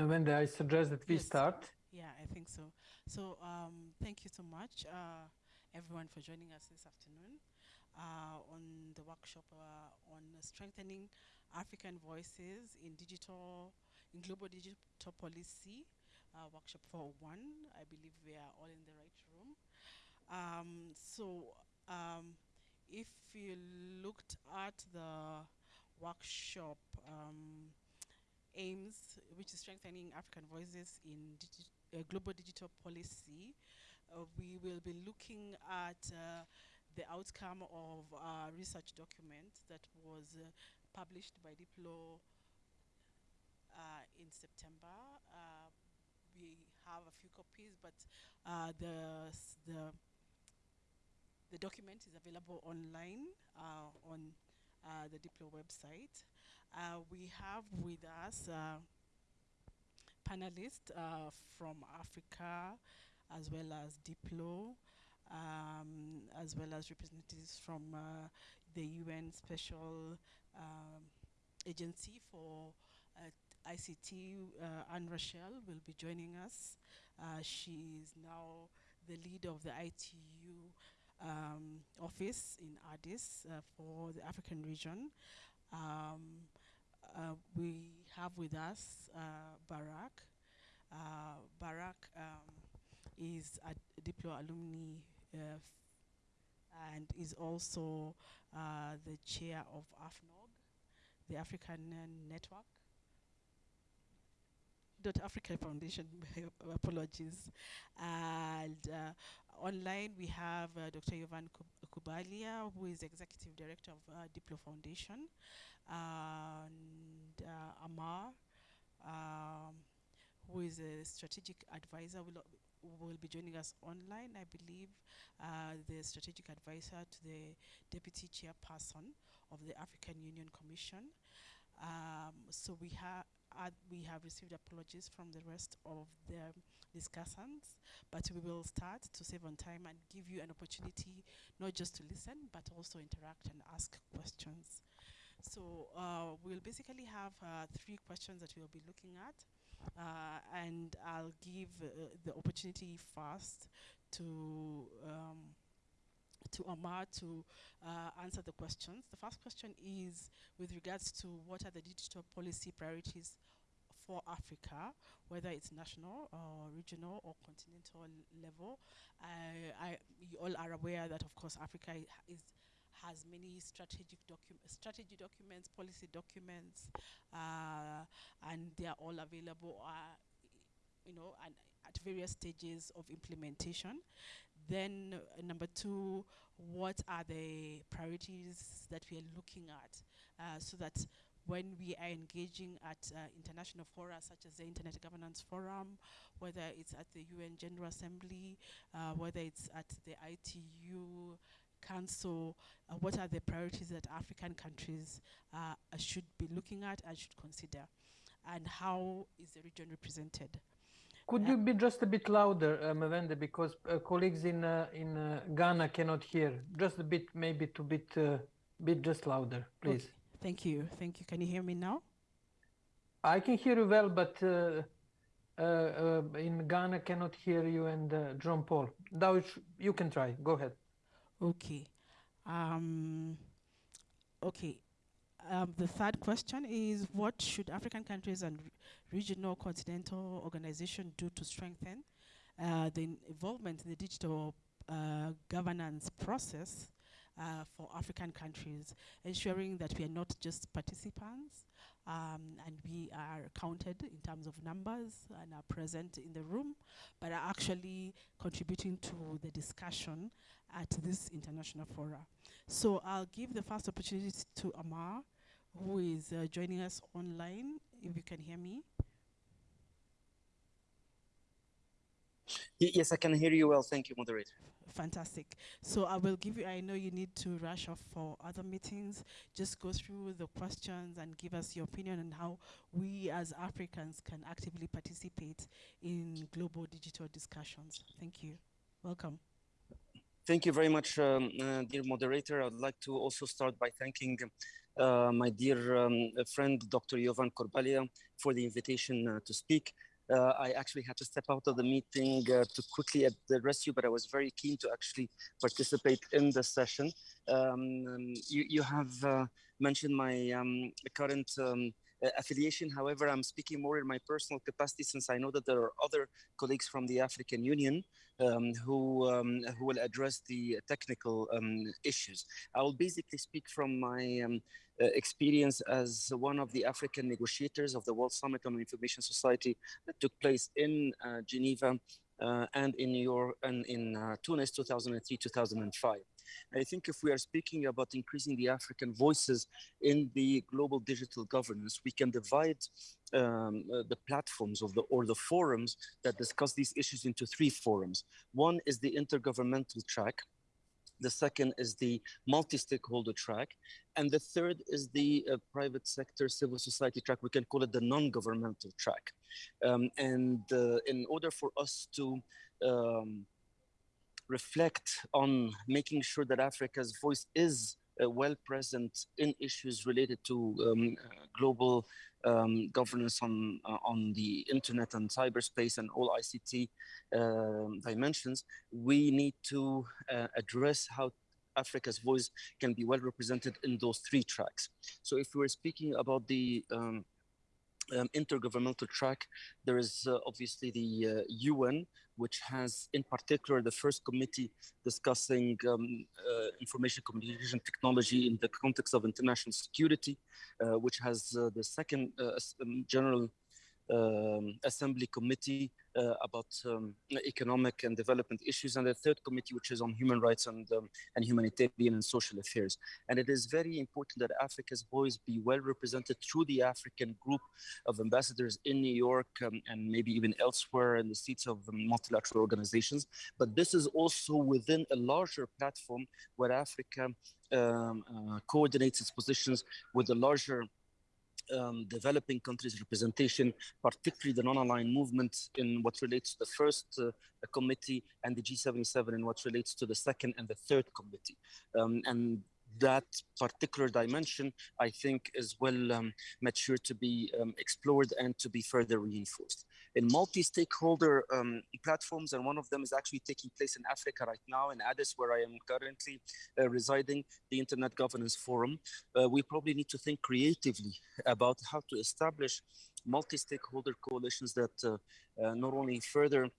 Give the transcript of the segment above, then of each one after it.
Mawende, I suggest that we Yes. start. Yeah, I think so. So um, thank you so much, uh, everyone, for joining us this afternoon uh, on the workshop uh, on strengthening African voices in digital, in global digital policy, uh, workshop 401. I believe we are all in the right room. Um, so um, if you looked at the workshop um, aims, which is strengthening African voices in digi uh, global digital policy, uh, we will be looking at uh, the outcome of a research document that was uh, published by Diplo uh, in September. Uh, we have a few copies, but the, the the document is available online on uh, the Diplo website. Uh, we have with us uh, panelists uh, from Africa as well as Diplo, um, as well as representatives from uh, the UN Special um, Agency for uh, ICT. Uh, Anne Rachel will be joining us. Uh, she is now the lead of the ITU um, office in Addis uh, for the African region. Um, uh, we have with us uh, Barak. Uh, Barak um, is a Diplo alumni uh, and is also uh, the chair of AFNOG, the African uh, Network. Dot Africa Foundation, apologies. And uh, online we have uh, Dr. Jovan Kurbalija, who is Executive Director of uh, Diplo Foundation, and uh, Amr, um, who is a strategic advisor, will, will be joining us online, I believe, uh, the strategic advisor to the Deputy Chairperson of the African Union Commission. Um, so we have uh, we have received apologies from the rest of the discussants, but we will start to save on time and give you an opportunity not just to listen but also interact and ask questions. So uh, we'll basically have uh, three questions that we'll be looking at, uh, and I'll give uh, the opportunity first to. Um, to Omar to uh, answer the questions. The first question is with regards to what are the digital policy priorities for Africa, whether it's national or regional or continental level. I, you all are aware that, of course, Africa is has many strategic docu- strategy documents, policy documents, uh, and they are all available. Uh, you know, and at various stages of implementation. Then uh, number two, what are the priorities that we are looking at uh, so that when we are engaging at uh, international fora such as the Internet Governance Forum, whether it's at the UN General Assembly, uh, whether it's at the ITU Council, uh, what are the priorities that African countries uh, should be looking at and should consider? And how is the region represented? Could you be just a bit louder, uh, Mawende, because uh, colleagues in uh, in uh, Ghana cannot hear. Just a bit, maybe to bit, uh, bit just louder, please. Okay, Thank you. Thank you. Can you hear me now? I can hear you well, but uh, uh, uh, in Ghana cannot hear you and uh, John Paul. Now you can try. Go ahead. Okay. Um, okay. Um, the third question is what should African countries and re- regional continental organizations do to strengthen uh, the involvement in the digital uh, governance process uh, for African countries, ensuring that we are not just participants um, and we are counted in terms of numbers and are present in the room, but are actually contributing to the discussion at this international fora. So I'll give the first opportunity to Amr, who is uh, joining us online, if you can hear me. Y- Yes, I can hear you well. Thank you, moderator. Fantastic. So I will give you, I know you need to rush off for other meetings. Just go through the questions and give us your opinion on how we as Africans can actively participate in global digital discussions. Thank you. Welcome. Thank you very much, um, uh, dear moderator. I'd like to also start by thanking uh, my dear um, friend, Dr. Jovan Kurbalija, for the invitation uh, to speak. Uh, I actually had to step out of the meeting uh, to quickly address you, but I was very keen to actually participate in the session. Um, you, you, have uh, mentioned my um, current um, affiliation. However, I'm speaking more in my personal capacity since I know that there are other colleagues from the African Union um, who, um, who will address the technical um, issues. I will basically speak from my um, uh, experience as one of the African negotiators of the World Summit on Information Society that took place in uh, Geneva uh, and in York and in uh, Tunis 2003 2005. I think if we are speaking about increasing the African voices in the global digital governance, we can divide um, uh, the platforms of the or the forums that discuss these issues into three forums. One is the intergovernmental track, the second is the multi-stakeholder track. And the third is the uh, private sector civil society track. We can call it the non-governmental track. Um, and uh, in order for us to um, reflect on making sure that Africa's voice is well present in issues related to um, uh, global um, governance on uh, on the internet and cyberspace and all ICT um, dimensions, we need to uh, address how Africa's voice can be well represented in those three tracks. So if we're speaking about the um, um, intergovernmental track, there is uh, obviously the UN, uh, which has in particular the first committee discussing um, uh, information communication technology in the context of international security, uh, which has uh, the second uh, um, general um, assembly committee uh, about um, economic and development issues, and the third committee, which is on human rights and, um, and humanitarian and social affairs. And it is very important that Africa's voice be well represented through the African group of ambassadors in New York um, and maybe even elsewhere in the seats of um, multilateral organizations. But this is also within a larger platform where Africa um, uh, coordinates its positions with the larger um, developing countries representation, particularly the non-aligned movement in what relates to the first uh, committee and the G77 in what relates to the second and the third committee. Um, and that particular dimension, I think, is well um, mature to be um, explored and to be further reinforced. In multi-stakeholder um, platforms, and one of them is actually taking place in Africa right now, in Addis, where I am currently uh, residing, the Internet Governance Forum, uh, we probably need to think creatively about how to establish multi-stakeholder coalitions that uh, uh not only further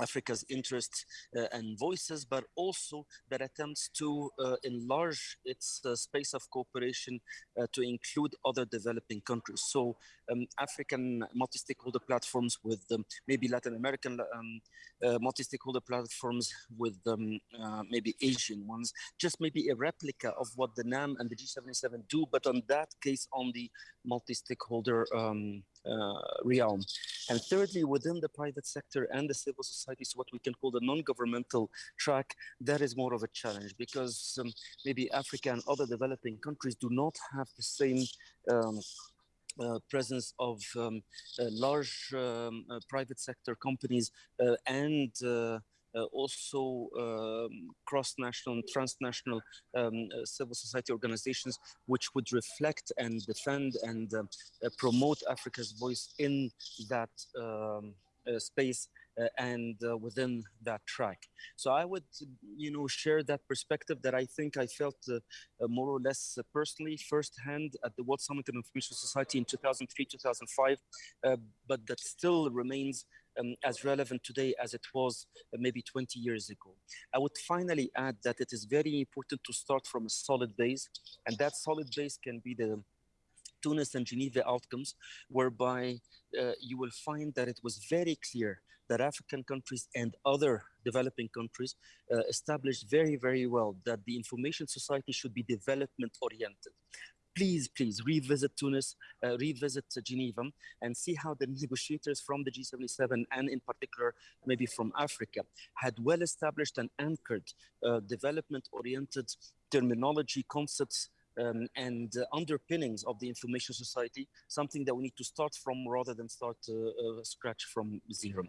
Africa's interests uh, and voices, but also that attempts to uh, enlarge its uh, space of cooperation uh, to include other developing countries. So um, African multi-stakeholder platforms with um, maybe Latin American um, uh, multi-stakeholder platforms with um, uh, maybe Asian ones, just maybe a replica of what the NAM and the G77 do, but on that case on the multi-stakeholder um, realm. And thirdly, within the private sector and the civil society, so what we can call the non-governmental track, that is more of a challenge because um, maybe Africa and other developing countries do not have the same um, uh, presence of um, uh, large um, uh, private sector companies uh, and uh, uh, also um, cross-national and transnational um, civil society organizations, which would reflect and defend and promote Africa's voice in that um, space uh, and uh, within that track. So I would, you know, share that perspective that I think I felt uh, more or less personally firsthand at the World Summit on Information Society in 2003, 2005, but that still remains um, as relevant today as it was uh, maybe 20 years ago. I would finally add that it is very important to start from a solid base, and that solid base can be the Tunis and Geneva outcomes, whereby uh, you will find that it was very clear that African countries and other developing countries uh, established very, very well that the information society should be development oriented. Please, please revisit Tunis, uh, revisit Geneva, and see how the negotiators from the G77 and in particular, maybe from Africa, had well established and anchored uh, development oriented terminology, concepts, um, and uh, underpinnings of the information society, something that we need to start from rather than start uh, uh, scratch from zero.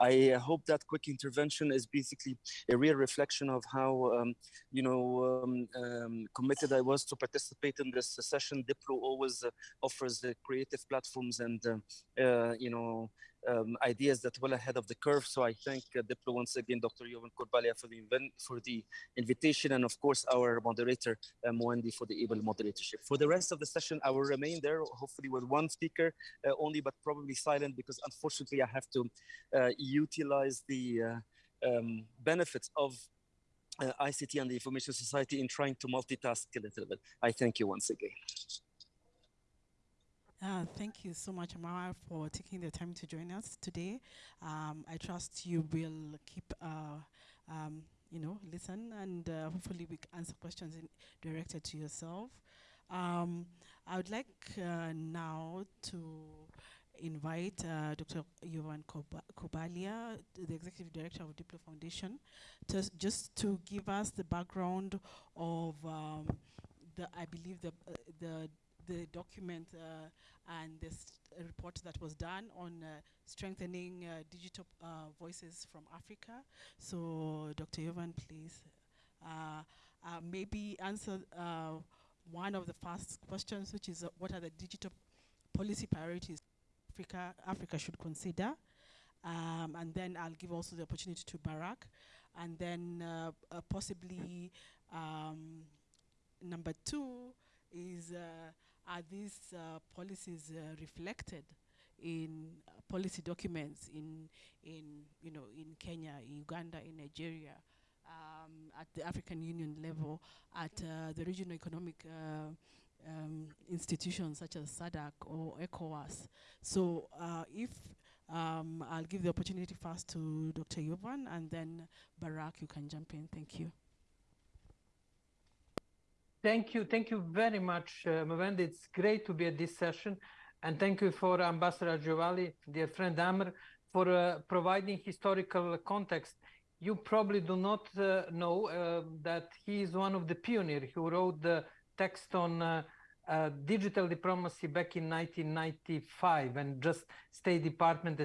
I hope that quick intervention is basically a real reflection of how, um, you know, um, um committed I was to participate in this session. Diplo always uh, offers creative platforms and, uh, you know, um, ideas that well ahead of the curve. So I thank uh, Diplo once again, Dr. Jovan Kurbalija for the, for the invitation and of course our moderator, uh, Mwendi for the able moderatorship. For the rest of the session, I will remain there, hopefully with one speaker uh, only, but probably silent because unfortunately I have to uh, utilize the uh, um, benefits of uh, ICT and the information society in trying to multitask a little bit. I thank you once again. Uh, thank you so much, Amara, for taking the time to join us today. Um, I trust you will keep, uh, um, you know, listen and uh, hopefully we can answer questions directed to yourself. Um, I would like uh, now to invite uh, Dr. Jovan Kurbalija, the Executive Director of Diplo Foundation, to just to give us the background of um, the, I believe, the, uh, the the document uh, and this report that was done on uh, strengthening uh, digital voices from Africa. So Dr. Jovan, please maybe answer one of the first questions, which is what are the digital policy priorities Africa, Africa should consider? Um, and then I'll give also the opportunity to Barak. And then uh, uh, possibly um, number two is uh, are these uh, policies uh, reflected in uh, policy documents in in you know in Kenya, in Uganda, in Nigeria, um, at the African Union level, at uh, the regional economic uh, um, institutions such as SADC or ECOWAS. So uh, if um, I'll give the opportunity first to Dr. Jovan and then Barak, you can jump in. Thank you. Thank you. Thank you very much, uh, It's great to be at this session. And thank you for Ambassador Giovanni, dear friend Amr, for uh, providing historical context. You probably do not uh, know uh, that he is one of the pioneers who wrote the text on uh, uh, digital diplomacy back in 1995 and just State Department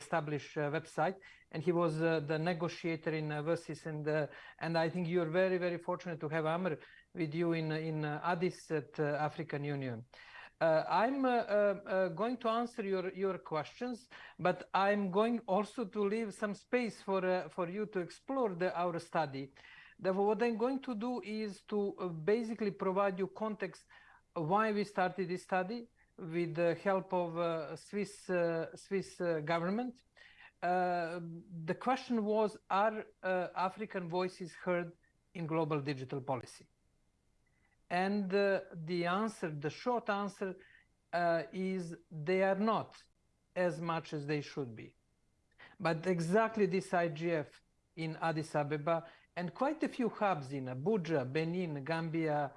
established a website. And he was the negotiator in uh, WSIS. And, and I think you're very, very fortunate to have Amr with you in, in uh, Addis at uh, African Union. Uh, I'm uh, uh, going to answer your, your questions, but I'm going also to leave some space for, uh, for you to explore the, our study. Therefore, what I'm going to do is to basically provide you context why we started this study with the help of Swiss, Swiss government. the question was, are African voices heard in global digital policy? And uh, the answer, the short answer uh, is they are not as much as they should be. But exactly this IGF in Addis Ababa and quite a few hubs in Abuja, Benin, Gambia,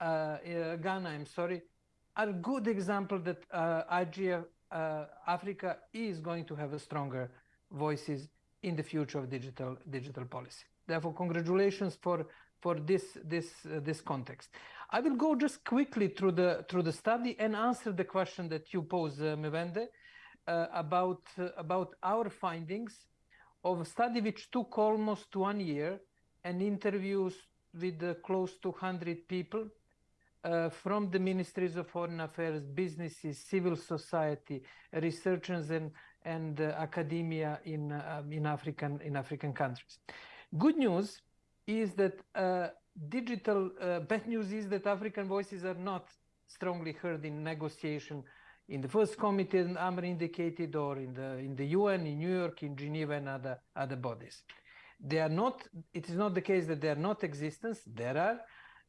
uh, uh Ghana, I'm sorry, are good example that uh, IGF uh, Africa is going to have a stronger voices in the future of digital digital policy. Therefore, congratulations for for this this this context. I will go just quickly through the through the study and answer the question that you pose, uh, Mewende, uh, about uh, about our findings of a study which took almost one year and interviews with uh, close to 100 people uh, from the ministries of foreign affairs, businesses, civil society, researchers, and and uh, academia in in African in African countries. Good news is that digital uh, bad news is that African voices are not strongly heard in negotiation in the first committee and Amr indicated or in the in the UN, in New York, in Geneva and other other bodies. They are not, it is not the case that they are not existence. There are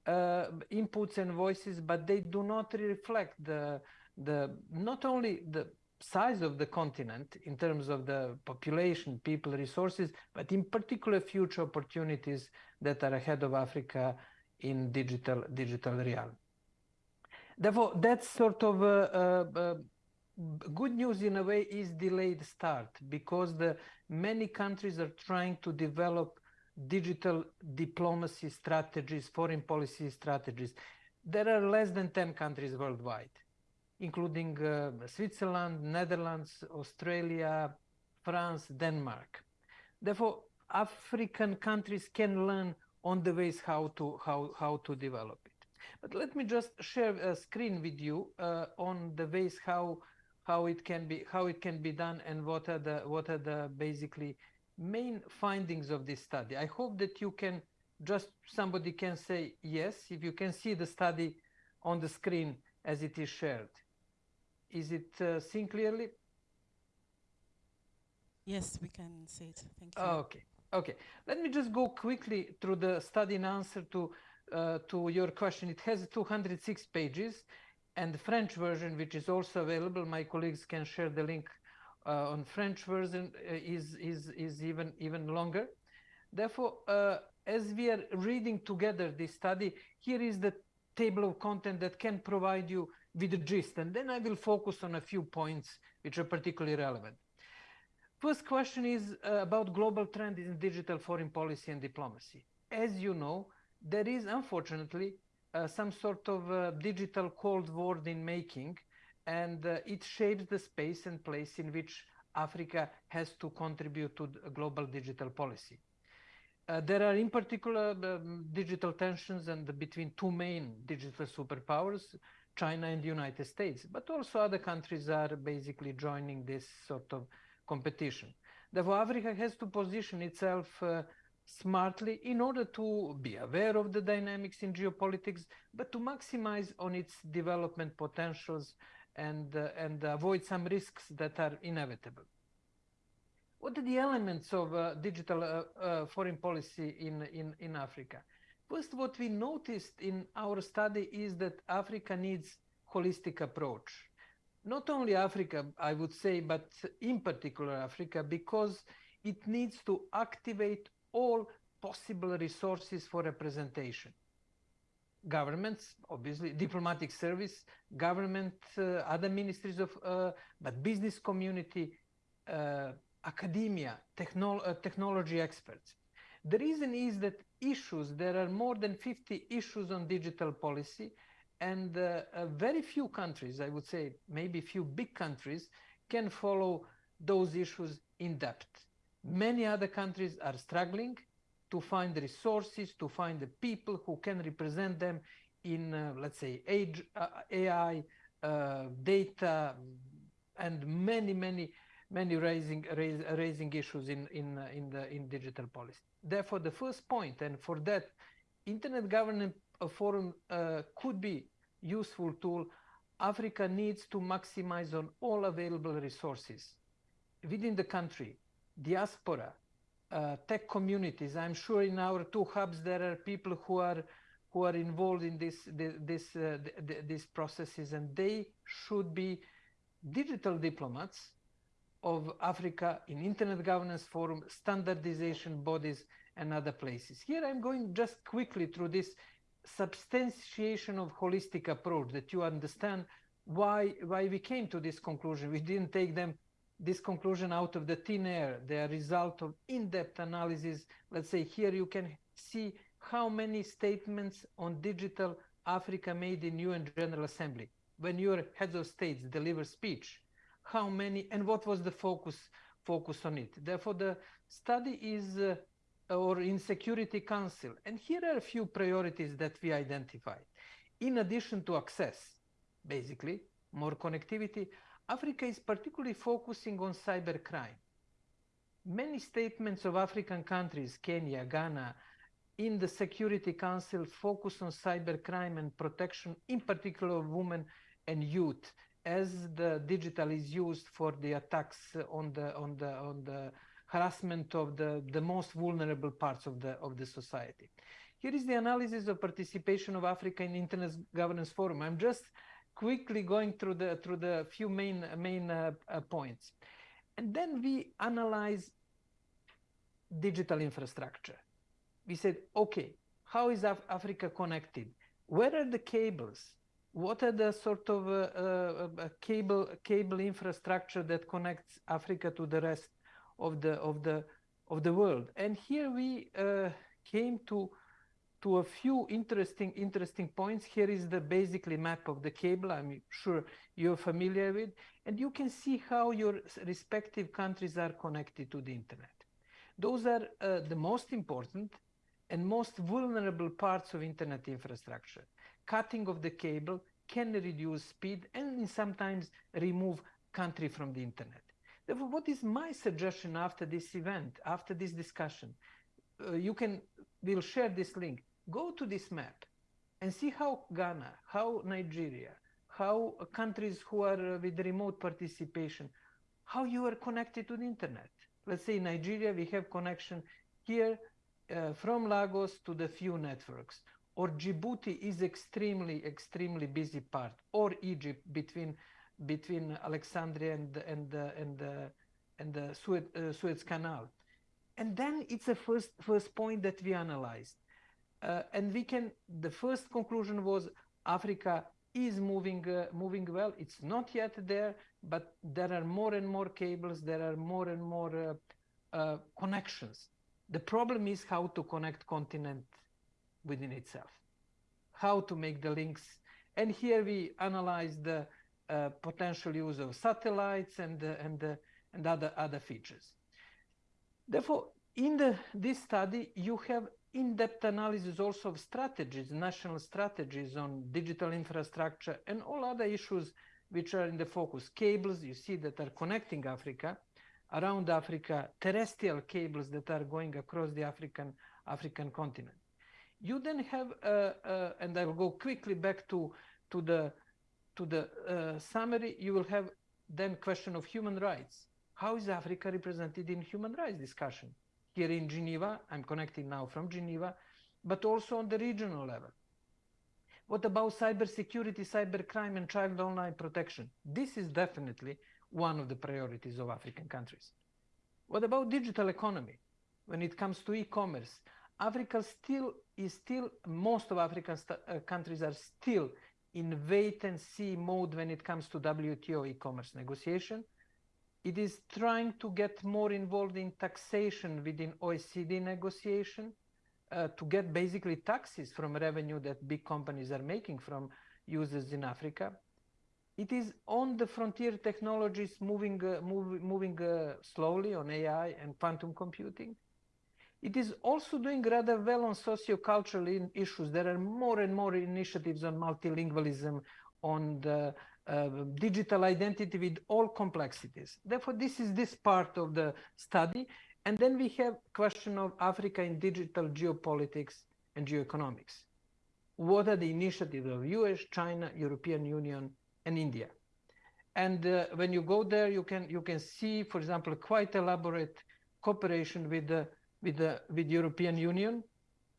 uh, inputs and voices, but they do not reflect the the not only the size of the continent in terms of the population, people, resources, but in particular future opportunities that are ahead of Africa in digital digital realm. Therefore, that's sort of a, good news in a way is delayed start because the many countries are trying to develop digital diplomacy strategies, foreign policy strategies. there are less than 10 countries worldwide, including uh, Switzerland, Netherlands, Australia, France, Denmark. Therefore, African countries can learn on the ways how to how how to develop it. But let me just share a screen with you uh, on the ways how how it can be how it can be done and what are the what are the basically main findings of this study. I hope that you can just somebody can say yes if you can see the study on the screen as it is shared. Is it uh, seen clearly? Yes, we can see it. Thank you. Okay. Okay. Let me just go quickly through the study in answer to uh, to your question. It has 206 pages, and the French version, which is also available, my colleagues can share the link uh, on French version, uh, is is is even even longer. Therefore, uh, as we are reading together this study, here is the table of content that can provide you with the gist, and then I will focus on a few points which are particularly relevant. First question is uh, about global trend in digital foreign policy and diplomacy. As you know, there is unfortunately uh, some sort of uh, digital cold war in making, and uh, it shapes the space and place in which Africa has to contribute to global digital policy. Uh, there are in particular um, digital tensions and between two main digital superpowers, China and the United States, but also other countries are basically joining this sort of competition. Therefore, Africa has to position itself uh, smartly in order to be aware of the dynamics in geopolitics, but to maximize on its development potentials and, uh, and avoid some risks that are inevitable. What are the elements of uh, digital uh, uh, foreign policy in, in, in Africa? First, what we noticed in our study is that Africa needs holistic approach not only Africa, I would say, but in particular Africa, because it needs to activate all possible resources for representation. Governments, obviously, diplomatic service, government, uh, other ministries of, uh, but business community, uh, academia, technol uh, technology experts. The reason is that issues, there are more than 50 issues on digital policy, and uh, uh, very few countries, I would say maybe few big countries, can follow those issues in depth. Many other countries are struggling to find resources, to find the people who can represent them in, uh, let's say, age, uh, AI, uh, data, and many, many, many raising raise, raising issues in in uh, in the in digital policy. Therefore, the first point, and for that, internet governance forum uh, could be useful tool. Africa needs to maximize on all available resources within the country, diaspora, uh, tech communities. I'm sure in our two hubs there are people who are who are involved in this this uh, these processes, and they should be digital diplomats of Africa in Internet Governance Forum, standardization bodies, and other places. Here I'm going just quickly through this substantiation of holistic approach that you understand why why we came to this conclusion. We didn't take them this conclusion out of the thin air. They are result of in-depth analysis. Let's say here you can see how many statements on digital africa made in un general assembly. When your heads of states deliver speech how many and what was the focus focus on it therefore the study is uh, or in Security Council. And here are a few priorities that we identified. In addition to access, basically, more connectivity, Africa is particularly focusing on cybercrime. Many statements of African countries, Kenya, Ghana, in the Security Council focus on cybercrime and protection, in particular of women and youth, as the digital is used for the attacks on the on the on the harassment of the, the most vulnerable parts of the, of the society. Here is the analysis of participation of Africa in Internet Governance Forum. I'm just quickly going through the, through the few main, main uh, uh, points. And then we analyze digital infrastructure. We said, okay, how is Af Africa connected? Where are the cables? What are the sort of uh, uh, uh cable cable infrastructure that connects Africa to the rest of the of the of the world. And here we uh, came to to a few interesting interesting points. Here is the basically map of the cable. I'm sure you're familiar with, and you can see how your respective countries are connected to the internet. Those are uh, the most important and most vulnerable parts of internet infrastructure. Cutting of the cable can reduce speed and sometimes remove country from the internet. Therefore, what is my suggestion after this event, after this discussion? Uh, you can, we'll share this link. Go to this map and see how Ghana, how Nigeria, how countries who are uh, with remote participation, how you are connected to the internet. Let's say Nigeria, we have connection here uh, from Lagos to the few networks, or Djibouti is extremely, extremely busy part, or Egypt between between Alexandria and and and and the Suez, uh, Suez Canal, and then it's a first first point that we analyzed, uh, and we can. The first conclusion was Africa is moving uh, moving well. It's not yet there, but there are more and more cables. There are more and more uh, connections. The problem is how to connect continent within itself, how to make the links. And here we analyze the uh, potential use of satellites and uh, and uh, and other other features. Therefore, in the this study, you have in-depth analysis also of strategies, national strategies on digital infrastructure and all other issues which are in the focus. Cables, you see, that are connecting Africa, around Africa, terrestrial cables that are going across the African African continent. You then have, uh, uh, and I will go quickly back to to the to the uh, summary. You will have then question of human rights. How is Africa represented in human rights discussion? Here in Geneva, I'm connecting now from Geneva, but also on the regional level. What about cybersecurity, cybercrime, and child online protection? This is definitely one of the priorities of African countries. What about digital economy? When it comes to e-commerce, Africa still is still, most of African uh, countries are still in wait and see mode when it comes to WTO e-commerce negotiation. It is trying to get more involved in taxation within OECD negotiation uh, to get basically taxes from revenue that big companies are making from users in Africa. It is on the frontier technologies moving, uh, move, moving uh, slowly on AI and quantum computing. It is also doing rather well on socio-cultural issues. There are more and more initiatives on multilingualism, on the uh, digital identity with all complexities. Therefore, this is this part of the study. And then we have question of Africa in digital geopolitics and geoeconomics. What are the initiatives of US, China, European Union, and India. And uh, when you go there, you can you can see, for example, quite elaborate cooperation with the with the with European Union,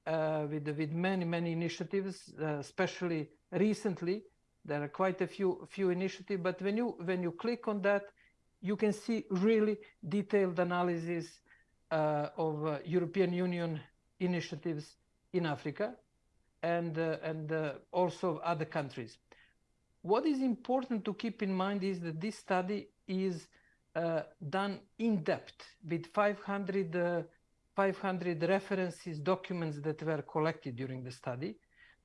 uh, with with many many initiatives, uh, especially recently. There are quite a few few initiatives, but when you when you click on that, you can see really detailed analysis uh, of uh, European Union initiatives in Africa, and uh, and also other countries. What is important to keep in mind is that this study is uh, done in depth with 500, uh, 500 references, documents that were collected during the study.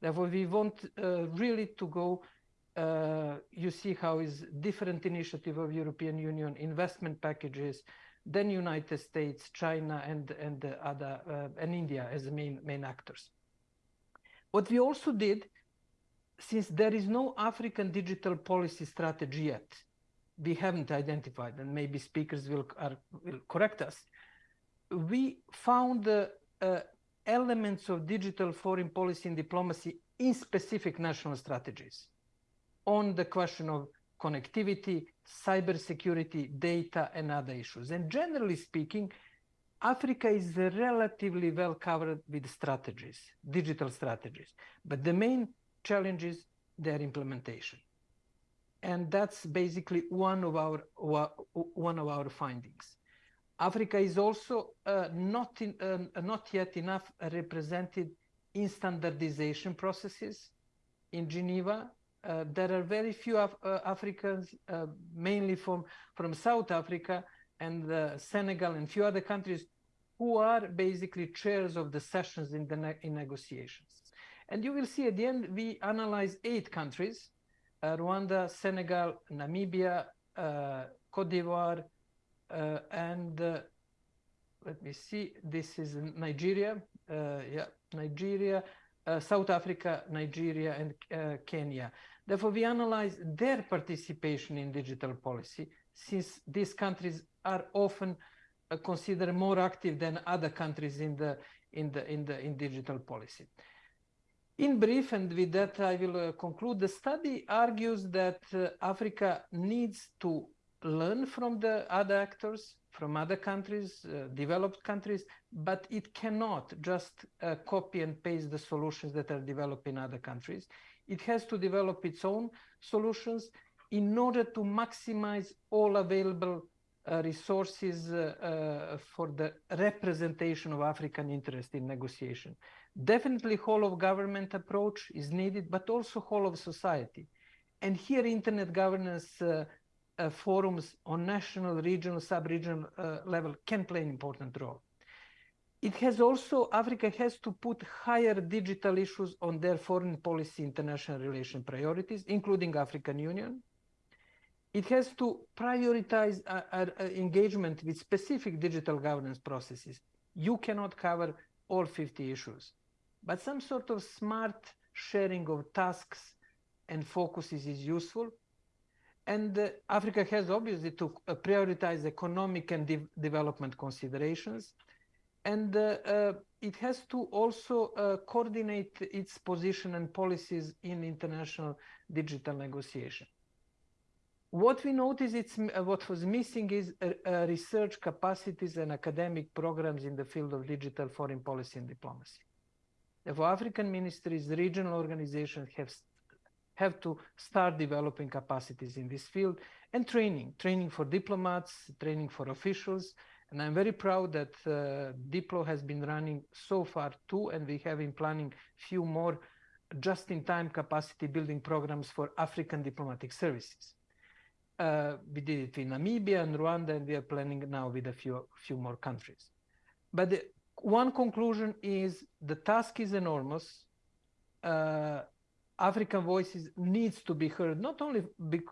Therefore, we want uh, really to go, uh, you see how is different initiative of European Union, investment packages, then United States, China, and, and the other, uh, and India as the main, main actors. What we also did since there is no African digital policy strategy yet, we haven't identified, and maybe speakers will, are, will correct us, we found uh, uh, elements of digital foreign policy and diplomacy in specific national strategies on the question of connectivity, cybersecurity, data, and other issues. And generally speaking, Africa is relatively well covered with strategies, digital strategies. But the main challenge is their implementation. And that's basically one of our one of our findings. Africa is also uh, not in, uh, not yet enough represented in standardization processes in Geneva. Uh, there are very few Af uh, Africans, uh, mainly from from South Africa and uh, Senegal and few other countries, who are basically chairs of the sessions in the ne in negotiations. And you will see at the end, we analyze eight countries, uh, Rwanda, Senegal, Namibia, Cote d'Ivoire, and uh, let me see, this is Nigeria, uh, yeah, Nigeria, uh, South Africa, Nigeria, and Kenya. Therefore, we analyze their participation in digital policy, since these countries are often considered more active than other countries in the in the in the in digital policy. In brief, and with that I will uh, conclude, the study argues that uh, Africa needs to learn from the other actors, from other countries, uh, developed countries, but it cannot just uh, copy and paste the solutions that are developed in other countries. It has to develop its own solutions in order to maximize all available uh, resources uh, uh, for the representation of African interest in negotiation. Definitely whole of government approach is needed, but also whole of society. And here internet governance uh, uh, forums on national, regional, sub-regional uh, level can play an important role. It has also, Africa has to put higher digital issues on their foreign policy international relation priorities, including African Union. It has to prioritize uh, uh, engagement with specific digital governance processes. You cannot cover all 50 issues but some sort of smart sharing of tasks and focuses is useful. And uh, Africa has obviously to uh, prioritize economic and de development considerations. And uh, it has to also coordinate its position and policies in international digital negotiation. What we notice it's what was missing is research capacities and academic programs in the field of digital foreign policy and diplomacy. Therefore, African ministries, regional organizations have, have to start developing capacities in this field and training, training for diplomats, training for officials. And I'm very proud that uh, Diplo has been running so far two, and we have been planning few more just-in-time capacity building programs for African diplomatic services. Uh, we did it in Namibia and Rwanda, and we are planning now with a few, few more countries. But the one conclusion is the task is enormous. Uh, African voices needs to be heard, not only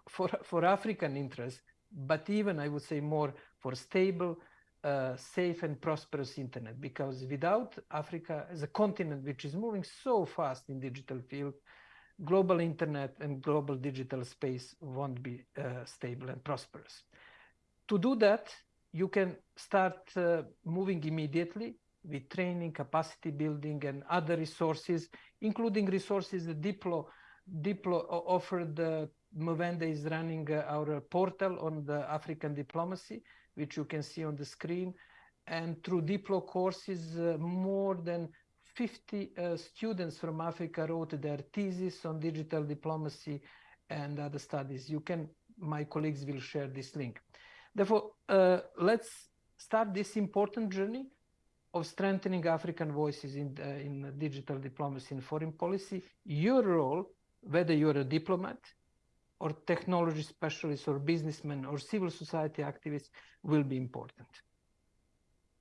for, for African interests, but even, I would say, more for stable, uh, safe and prosperous internet. Because without Africa as a continent which is moving so fast in digital field, global internet and global digital space won't be uh, stable and prosperous. To do that, you can start uh, moving immediately with training, capacity building, and other resources, including resources that Diplo, Diplo offered. Uh, Mwende is running uh, our portal on the African diplomacy, which you can see on the screen. And through Diplo courses, uh, more than 50 uh, students from Africa wrote their thesis on digital diplomacy and other studies. You can, my colleagues will share this link. Therefore, uh, let's start this important journey of strengthening African voices in, uh, in digital diplomacy and foreign policy, your role, whether you're a diplomat or technology specialist or businessman or civil society activist, will be important.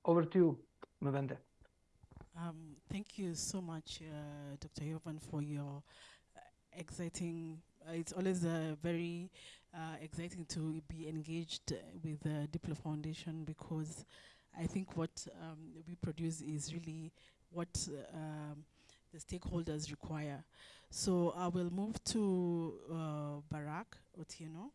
Over to you, Mwende. Um, thank you so much, uh, Dr. Jovan, for your uh, exciting. Uh, it's always uh, very uh, exciting to be engaged with the Diplo Foundation because I think what um, we produce is really what um, the stakeholders require. So I will move to uh, Barak Otieno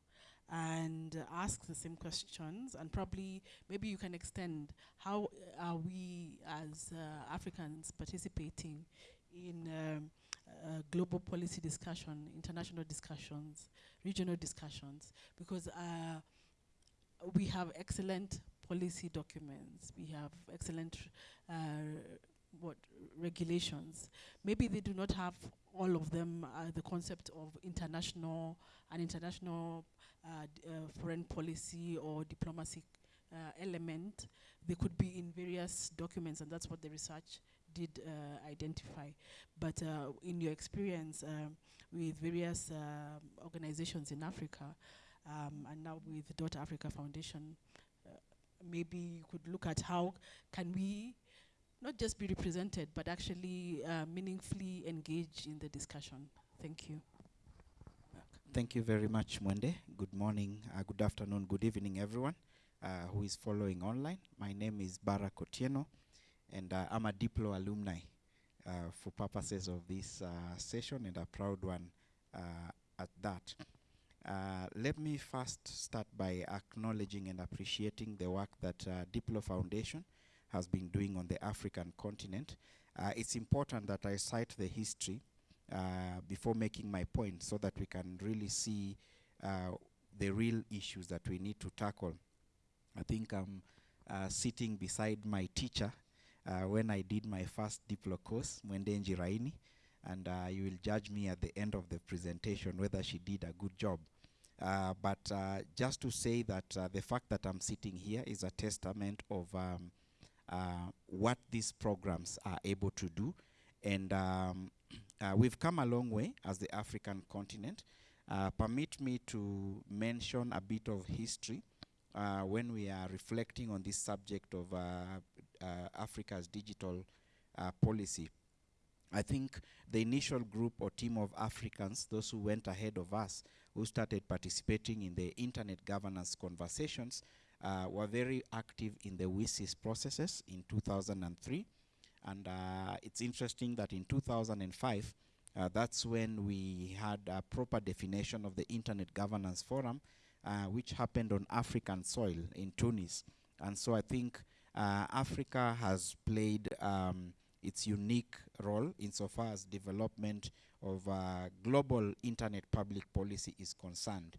and ask the same questions and probably maybe you can extend how are we as uh, Africans participating in um, uh, global policy discussion, international discussions, regional discussions, because uh, we have excellent policy documents, we have excellent uh, what regulations. Maybe they do not have all of them uh, the concept of international an international uh, uh foreign policy or diplomacy uh, element. They could be in various documents, and that's what the research did uh, identify. But in your experience with various organizations in Africa, um, and now with Dot Africa Foundation, maybe you could look at how can we not just be represented, but actually uh, meaningfully engage in the discussion. Thank you. Thank you very much, Mwende. Good morning, uh, good afternoon, good evening, everyone uh, who is following online. My name is Barak Otieno, and uh, I'm a Diplo alumni uh, for purposes of this uh, session, and a proud one at that. Uh, let me first start by acknowledging and appreciating the work that uh, Diplo Foundation has been doing on the African continent. Uh, it's important that I cite the history uh, before making my point so that we can really see uh, the real issues that we need to tackle. I think I'm uh, sitting beside my teacher when I did my first Diplo course, Mwende Njiraini, and uh, you will judge me at the end of the presentation whether she did a good job. Uh, but uh, just to say that uh, the fact that I'm sitting here is a testament of um, uh, what these programs are able to do. And um, uh, we've come a long way as the African continent. Permit me to mention a bit of history when we are reflecting on this subject of Africa's digital policy. I think the initial group or team of Africans, those who went ahead of us, who started participating in the internet governance conversations, uh, were very active in the WSIS processes in 2003. And uh, it's interesting that in 2005, uh, that's when we had a proper definition of the Internet Governance Forum, uh, which happened on African soil in Tunis. And so I think uh, Africa has played um, its unique role insofar as development of uh, global internet public policy is concerned.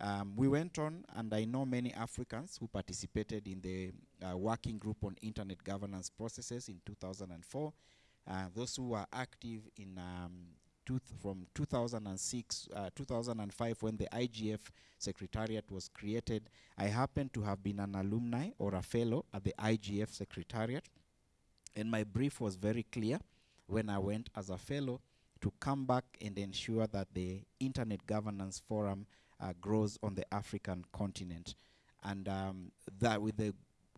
Um, we went on, and I know many Africans who participated in the uh, working group on internet governance processes in 2004. Uh, those who were active in um, from 2006, uh, 2005, when the IGF Secretariat was created. I happen to have been an alumni or a fellow at the IGF Secretariat, and my brief was very clear when I went as a fellow to come back and ensure that the Internet Governance Forum uh, grows on the African continent. And um, that with the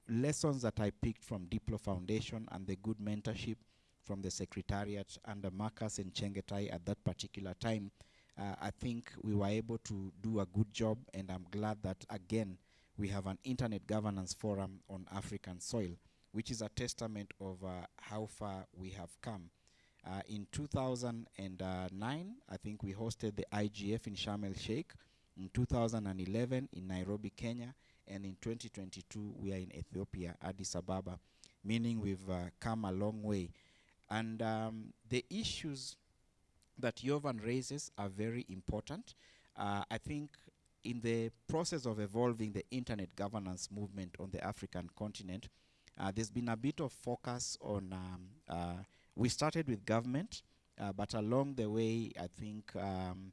lessons that I picked from Diplo Foundation and the good mentorship from the Secretariat under Markus and Chengetai at that particular time, uh, I think we were able to do a good job and I'm glad that again we have an Internet Governance Forum on African soil, which is a testament of uh, how far we have come. Uh, in 2009, I think we hosted the IGF in Sharm el Sheikh. In 2011, in Nairobi, Kenya. And in 2022, we are in Ethiopia, Addis Ababa, meaning we've uh, come a long way. And um, the issues that Jovan raises are very important. Uh, I think in the process of evolving the internet governance movement on the African continent, uh, there's been a bit of focus on um, uh, we started with government, uh, but along the way, I think um,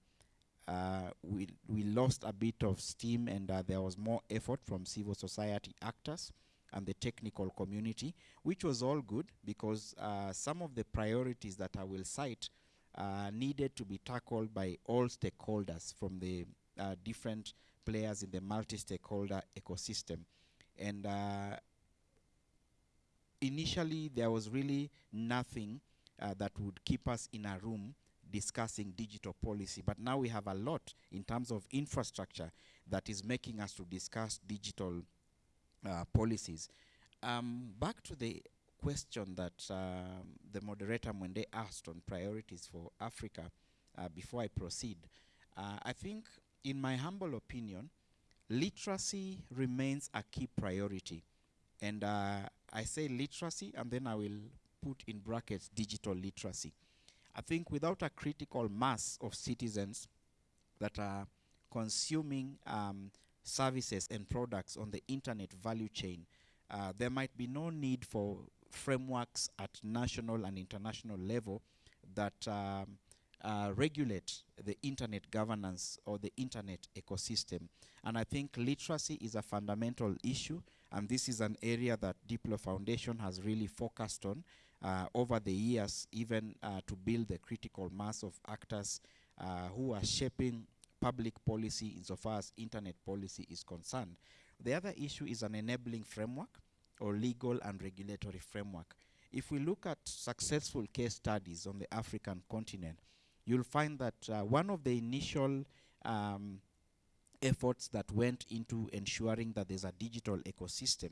uh, we, we lost a bit of steam and uh, there was more effort from civil society actors and the technical community, which was all good because uh, some of the priorities that I will cite needed to be tackled by all stakeholders from the different players in the multi-stakeholder ecosystem. And uh, initially there was really nothing uh, that would keep us in a room discussing digital policy. But now we have a lot in terms of infrastructure that is making us to discuss digital uh, policies. Um, back to the question that um, the moderator Mwende asked on priorities for Africa uh, before I proceed. Uh, I think, in my humble opinion, literacy remains a key priority. And uh, I say literacy, and then I will put in brackets digital literacy. I think without a critical mass of citizens that are consuming um, services and products on the internet value chain, uh, there might be no need for frameworks at national and international level that um, uh, regulate the internet governance or the internet ecosystem. And I think literacy is a fundamental issue, and this is an area that Diplo Foundation has really focused on uh, over the years, even uh, to build the critical mass of actors uh, who are shaping public policy insofar as internet policy is concerned. The other issue is an enabling framework or legal and regulatory framework. If we look at successful case studies on the African continent, you'll find that uh, one of the initial um, efforts that went into ensuring that there's a digital ecosystem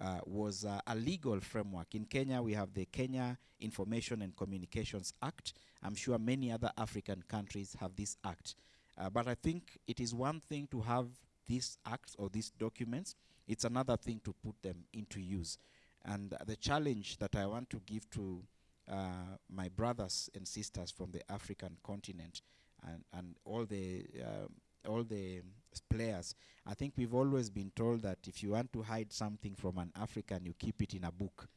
uh, was uh, a legal framework. In Kenya, we have the Kenya Information and Communications Act. I'm sure many other African countries have this act. Uh, but I think it is one thing to have these acts or these documents, it's another thing to put them into use. And the challenge that I want to give to uh, my brothers and sisters from the African continent and, and all the um, all the players. I think we've always been told that if you want to hide something from an African, you keep it in a book.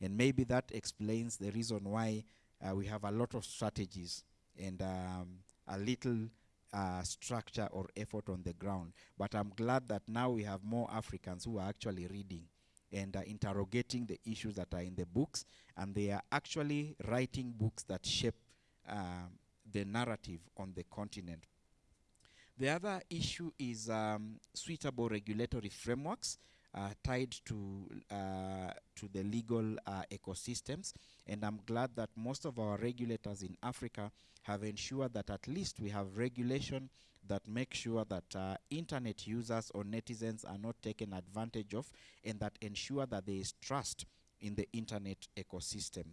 And maybe that explains the reason why uh, we have a lot of strategies and um, a little uh, structure or effort on the ground. But I'm glad that now we have more Africans who are actually reading and interrogating the issues that are in the books, and they are actually writing books that shape um, the narrative on the continent. The other issue is um, suitable regulatory frameworks uh, tied to uh, to the legal uh, ecosystems, and I'm glad that most of our regulators in Africa have ensured that at least we have regulation that make sure that uh, internet users or netizens are not taken advantage of, and that ensure that there is trust in the internet ecosystem.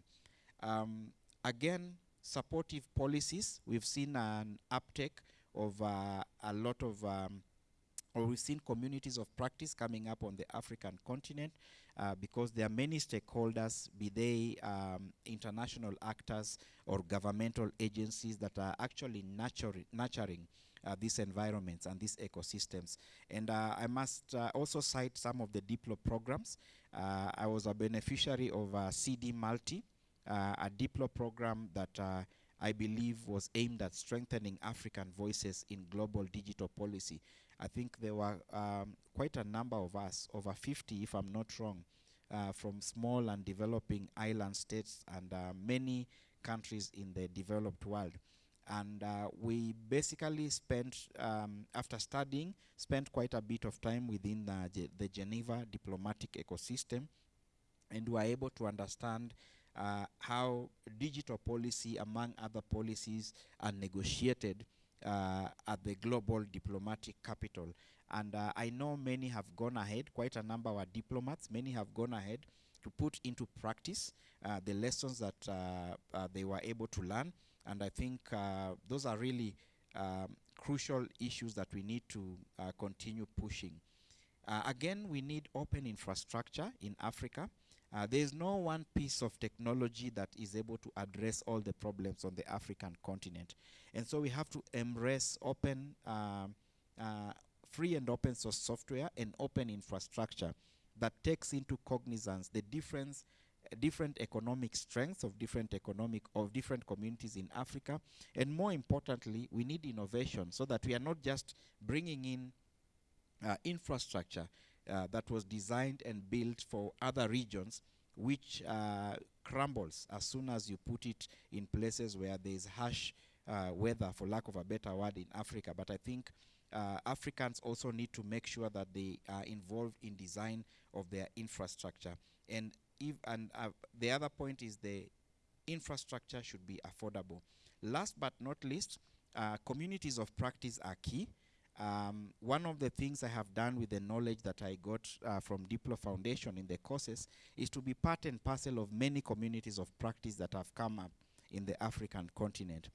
Um, again, supportive policies. We've seen an uptake of uh, a lot of, um, or we've seen communities of practice coming up on the African continent uh, because there are many stakeholders, be they um, international actors or governmental agencies that are actually nurturing, nurturing these environments and these ecosystems. And uh, I must uh, also cite some of the Diplo programs. Uh, I was a beneficiary of uh, CD Multi, uh, a Diplo program that uh, I believe was aimed at strengthening African voices in global digital policy. I think there were um, quite a number of us, over 50 if I'm not wrong, uh, from small and developing island states and uh, many countries in the developed world. And uh, we basically spent, um, after studying, spent quite a bit of time within the, the Geneva diplomatic ecosystem and were able to understand uh, how digital policy, among other policies, are negotiated uh, at the global diplomatic capital. And uh, I know many have gone ahead, quite a number of diplomats, many have gone ahead to put into practice uh, the lessons that uh, uh, they were able to learn. And I think uh, those are really um, crucial issues that we need to uh, continue pushing. Uh, again, we need open infrastructure in Africa. There is no one piece of technology that is able to address all the problems on the African continent. And so we have to embrace open, um, free and open source software and open infrastructure that takes into cognizance the difference uh, different economic strengths of different economic of different communities in Africa and more importantly we need innovation so that we are not just bringing in uh, infrastructure uh, that was designed and built for other regions, which uh, crumbles as soon as you put it in places where there is harsh uh, weather, for lack of a better word, in Africa. But I think uh, Africans also need to make sure that they are involved in design of their infrastructure. And if and uh, the other point is the infrastructure should be affordable. Last but not least, uh, communities of practice are key. Um, one of the things I have done with the knowledge that I got uh, from Diplo Foundation in the courses is to be part and parcel of many communities of practice that have come up in the African continent.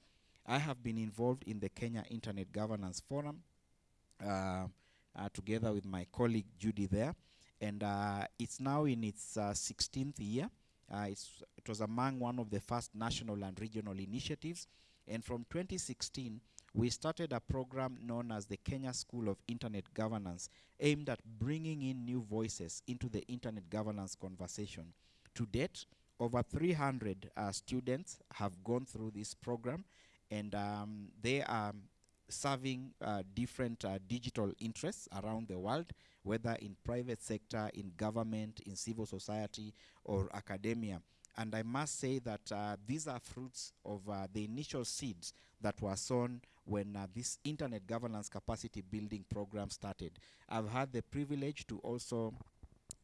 I have been involved in the Kenya Internet Governance Forum together with my colleague Judy there, and uh, it's now in its uh, 16th year. Uh, it was among one of the first national and regional initiatives, and from 2016, we started a program known as the Kenya School of Internet Governance, aimed at bringing in new voices into the internet governance conversation. To date, over 300 uh, students have gone through this program, and um, they are serving uh, different uh, digital interests around the world, whether in private sector, in government, in civil society, or academia. And I must say that uh, these are fruits of uh, the initial seeds that were sown when uh, this internet governance capacity building program started. I've had the privilege to also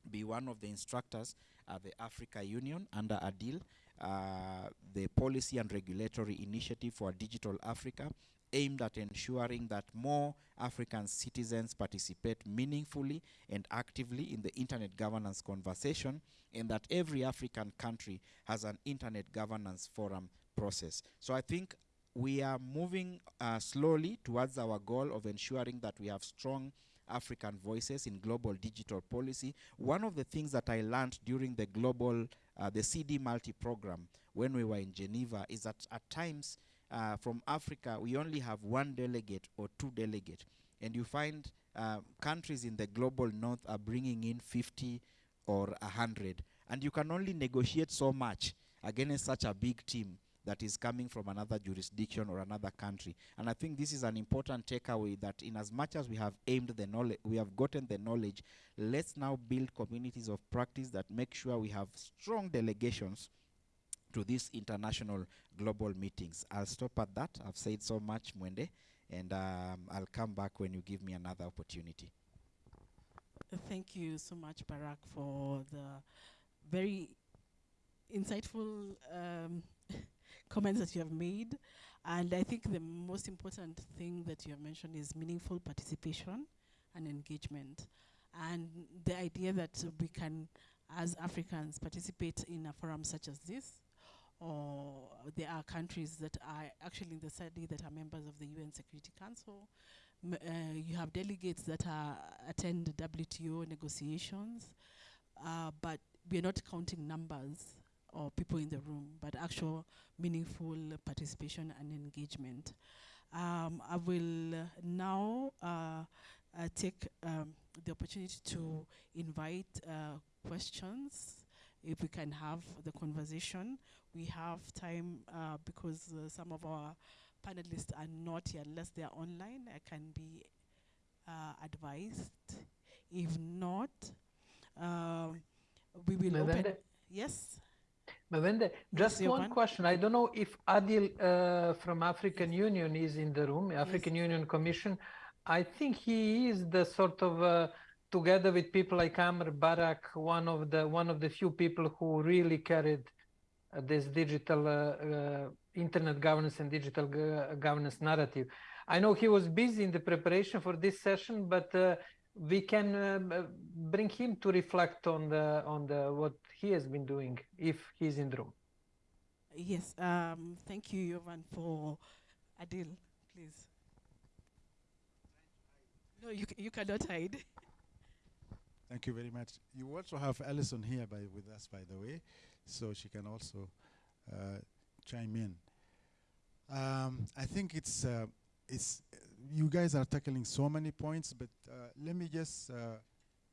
be one of the instructors at the Africa Union under ADIL, uh, the Policy and Regulatory Initiative for Digital Africa, aimed at ensuring that more African citizens participate meaningfully and actively in the internet governance conversation, and that every African country has an internet governance forum process. So I think we are moving uh, slowly towards our goal of ensuring that we have strong African voices in global digital policy. One of the things that I learned during the global, uh, the CD multi program when we were in Geneva is that at times uh, from Africa we only have one delegate or two delegates. and you find uh, countries in the global north are bringing in 50 or 100, and you can only negotiate so much against such a big team that is coming from another jurisdiction or another country. And I think this is an important takeaway that in as much as we have aimed the knowledge, we have gotten the knowledge, let's now build communities of practice that make sure we have strong delegations to these international global meetings. I'll stop at that. I've said so much, Mwende, and um, I'll come back when you give me another opportunity. Thank you so much, Barak, for the very insightful um, comments that you have made. And I think the most important thing that you have mentioned is meaningful participation and engagement. And the idea that we can, as Africans, participate in a forum such as this, or there are countries that are actually in the study that are members of the UN Security Council. M- uh, you have delegates that are attend WTO negotiations, uh, but we're not counting numbers or people in the room, but actual meaningful participation and engagement. Um, I will now uh, uh, take um, the opportunity to invite uh, questions. If we can have the conversation, we have time uh, because uh, some of our panelists are not here unless they are online. I can be uh, advised. If not, um, we will open. Yes. Mwende, just one Jovan. question. I don't know if Adil uh, from African Union is in the room, African Union Commission. I think he is the sort of, uh, together with people like Amr Barak, one of the one of the few people who really carried uh, this digital uh, uh, internet governance and digital go- governance narrative. I know he was busy in the preparation for this session, but we can uh, bring him to reflect on the on the what he has been doing if he's in the room. Yes. Um, thank you, Jovan, for Adil, please. No, you, you cannot hide. Thank you very much. You also have Alison here by, with us, by the way, so she can also uh, chime in. Um, I think it's uh, it's you guys are tackling so many points, but uh, let me just uh,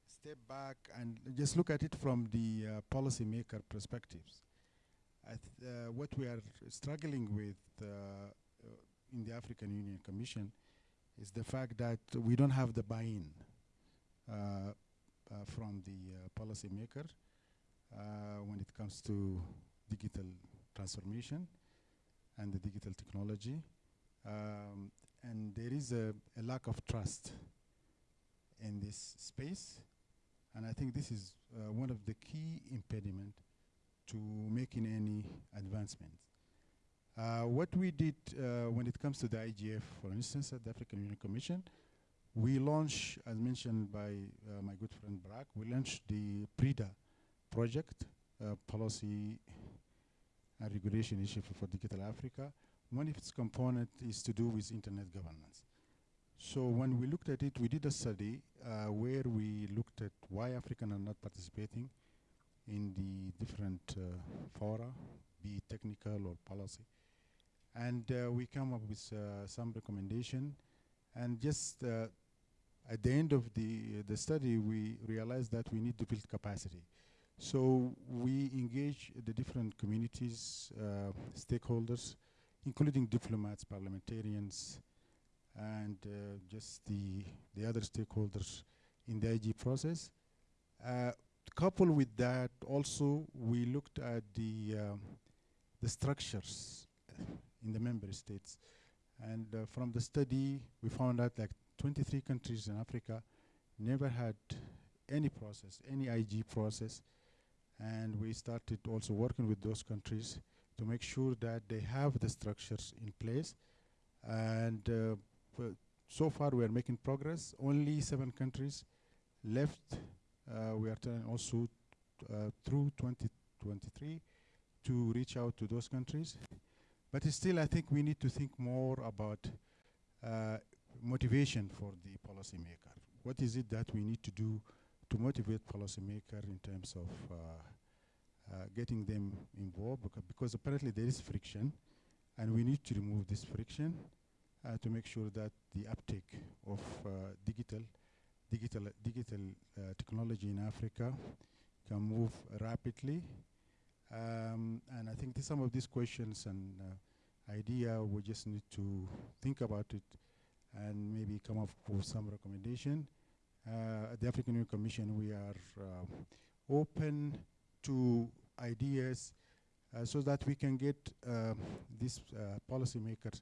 step back and just look at it from the uh, policymaker perspectives. Uh, what we are struggling with in the African Union Commission is the fact that we don't have the buy-in. Uh, from the uh, policymaker uh, when it comes to digital transformation and the digital technology. Um, and there is a, a lack of trust in this space. And I think this is uh, one of the key impediment to making any advancement. Uh, what we did uh, when it comes to the IGF, for instance, at the African Union Commission, we launched, as mentioned by uh, my good friend Barak, we launched the PRIDA project, uh, Policy and Regulation Initiative for Digital Africa. One of its components is to do with internet governance. So when we looked at it, we did a study uh, where we looked at why Africans are not participating in the different uh, fora, be it technical or policy. And uh, we come up with uh, some recommendation and just uh, at the end of the the study, we realized that we need to build capacity. So we engage the different communities, uh, stakeholders, including diplomats, parliamentarians, and uh, just the the other stakeholders in the IG process. Uh, coupled with that, also we looked at the um, the structures in the member states, and uh, from the study we found out like 23 countries in Africa never had any process, any IG process, and we started also working with those countries to make sure that they have the structures in place, and uh, so far we are making progress. Only seven countries left. Uh, we are trying also uh, through 2023 to reach out to those countries. But still, I think we need to think more about uh, motivation for the policymaker. What is it that we need to do to motivate policymaker in terms of uh, uh, getting them involved? Beca because apparently there is friction, and we need to remove this friction uh, to make sure that the uptake of uh, digital digital digital uh, technology in Africa can move rapidly. Um, and I think some of these questions and idea we just need to think about it and maybe come up with some recommendation. Uh, at the African Union Commission, we are uh, open to ideas uh, so that we can get uh, these uh, policymakers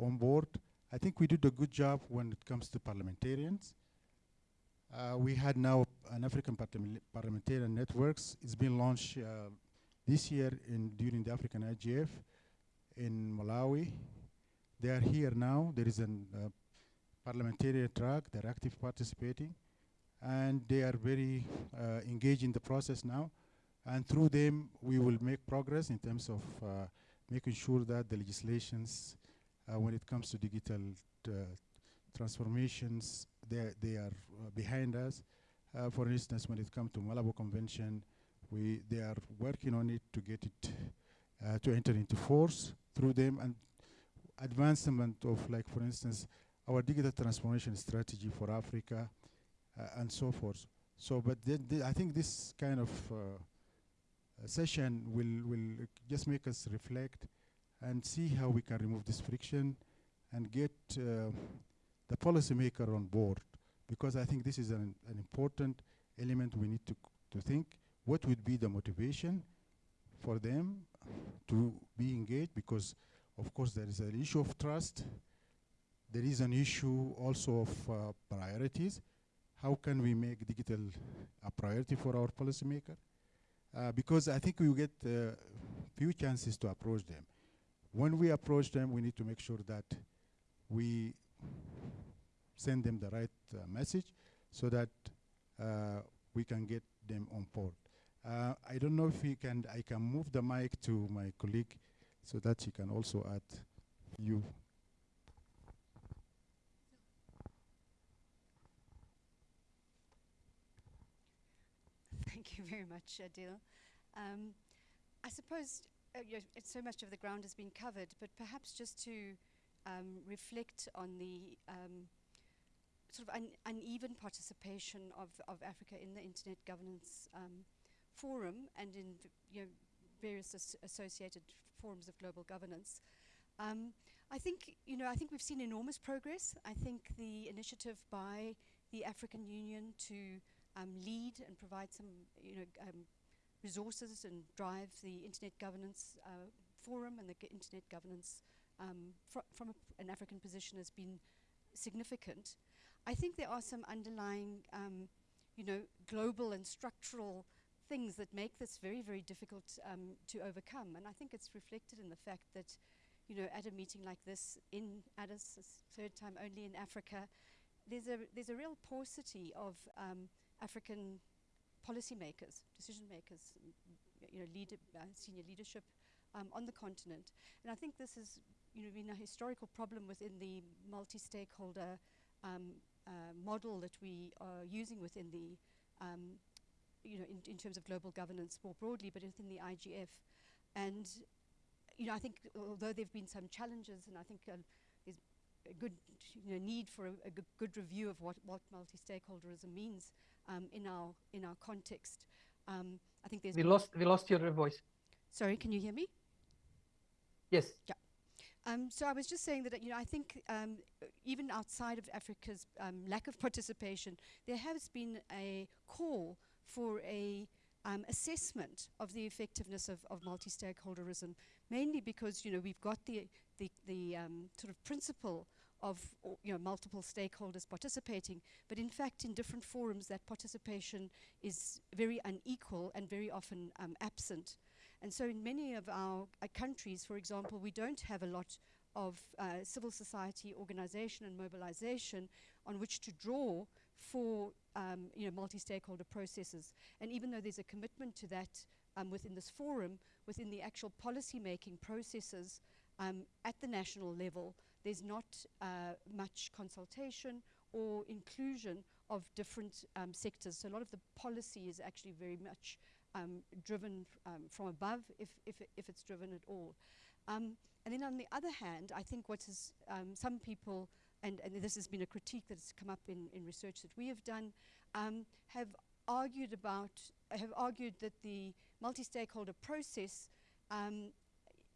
on board. I think we did a good job when it comes to parliamentarians. Uh, we had now an African parliamentarian networks. It's been launched this year in during the African IGF in Malawi. They are here now. There is a uh, parliamentarian track. They're active participating, and they are very uh, engaged in the process now. And through them, we will make progress in terms of uh, making sure that the legislations, uh, when it comes to digital transformations, they, they are uh, behind us. Uh, for instance, when it comes to Malabo Convention, we, they are working on it to get it uh, to enter into force through them and advancement of like, for instance, our digital transformation strategy for Africa uh, and so forth. So, but I think this kind of uh, session will, will just make us reflect and see how we can remove this friction and get uh, the policymaker on board because I think this is an, an important element we need to, to think. What would be the motivation for them to be engaged because of course there is an issue of trust. There is an issue also of uh, priorities. How can we make digital a priority for our policymaker? Uh, because I think we get uh, few chances to approach them. When we approach them, we need to make sure that we send them the right uh, message so that uh, we can get them on board. Uh, I don't know if we can, I can move the mic to my colleague so that she can also add you. Thank you very much, Adil. Um, I suppose uh, so much of the ground has been covered, but perhaps just to um, reflect on the um, sort of un uneven participation of, of Africa in the Internet Governance um, Forum and in you know, various as associated forms of global governance. Um, I think, you know, I think we've seen enormous progress. I think the initiative by the African Union to lead and provide some, you know, um, resources and drive the Internet Governance uh, Forum and the Internet Governance um, fr from an African position has been significant. I think there are some underlying, um, you know, global and structural things that make this very, very difficult um, to overcome. And I think it's reflected in the fact that, you know, at a meeting like this in Addis, third time only in Africa, there's a, there's a real paucity of um, African policymakers, decision makers, you know, leader, uh, senior leadership um, on the continent. And I think this has you know, been a historical problem within the multi-stakeholder um, uh, model that we are using within the, um, you know, in, in, terms of global governance more broadly, but within the IGF. And, you know, I think although there have been some challenges, and I think uh, a good you know, need for a, a good review of what, what multi-stakeholderism means um, in, our, in our context. Um, I think there's... We lost, we lost your voice. Sorry, can you hear me? Yes. Yeah. Um, so I was just saying that, you know, I think um, even outside of Africa's um, lack of participation, there has been a call for a um, assessment of the effectiveness of, of multi-stakeholderism, mainly because you know we've got the the, the um, sort of principle of you know multiple stakeholders participating, but in fact in different forums that participation is very unequal and very often um, absent. And so in many of our uh, countries, for example, we don't have a lot of uh, civil society organization and mobilization on which to draw for um, you know, multi-stakeholder processes. And even though there's a commitment to that um, within this forum, within the actual policy-making processes um, at the national level, there's not uh, much consultation or inclusion of different um, sectors. So a lot of the policy is actually very much um, driven um, from above, if, if, if it's driven at all. Um, and then on the other hand, I think what is um, some people, and, and this has been a critique that has come up in, in research that we have done, have argued about, have argued that the multi-stakeholder process um,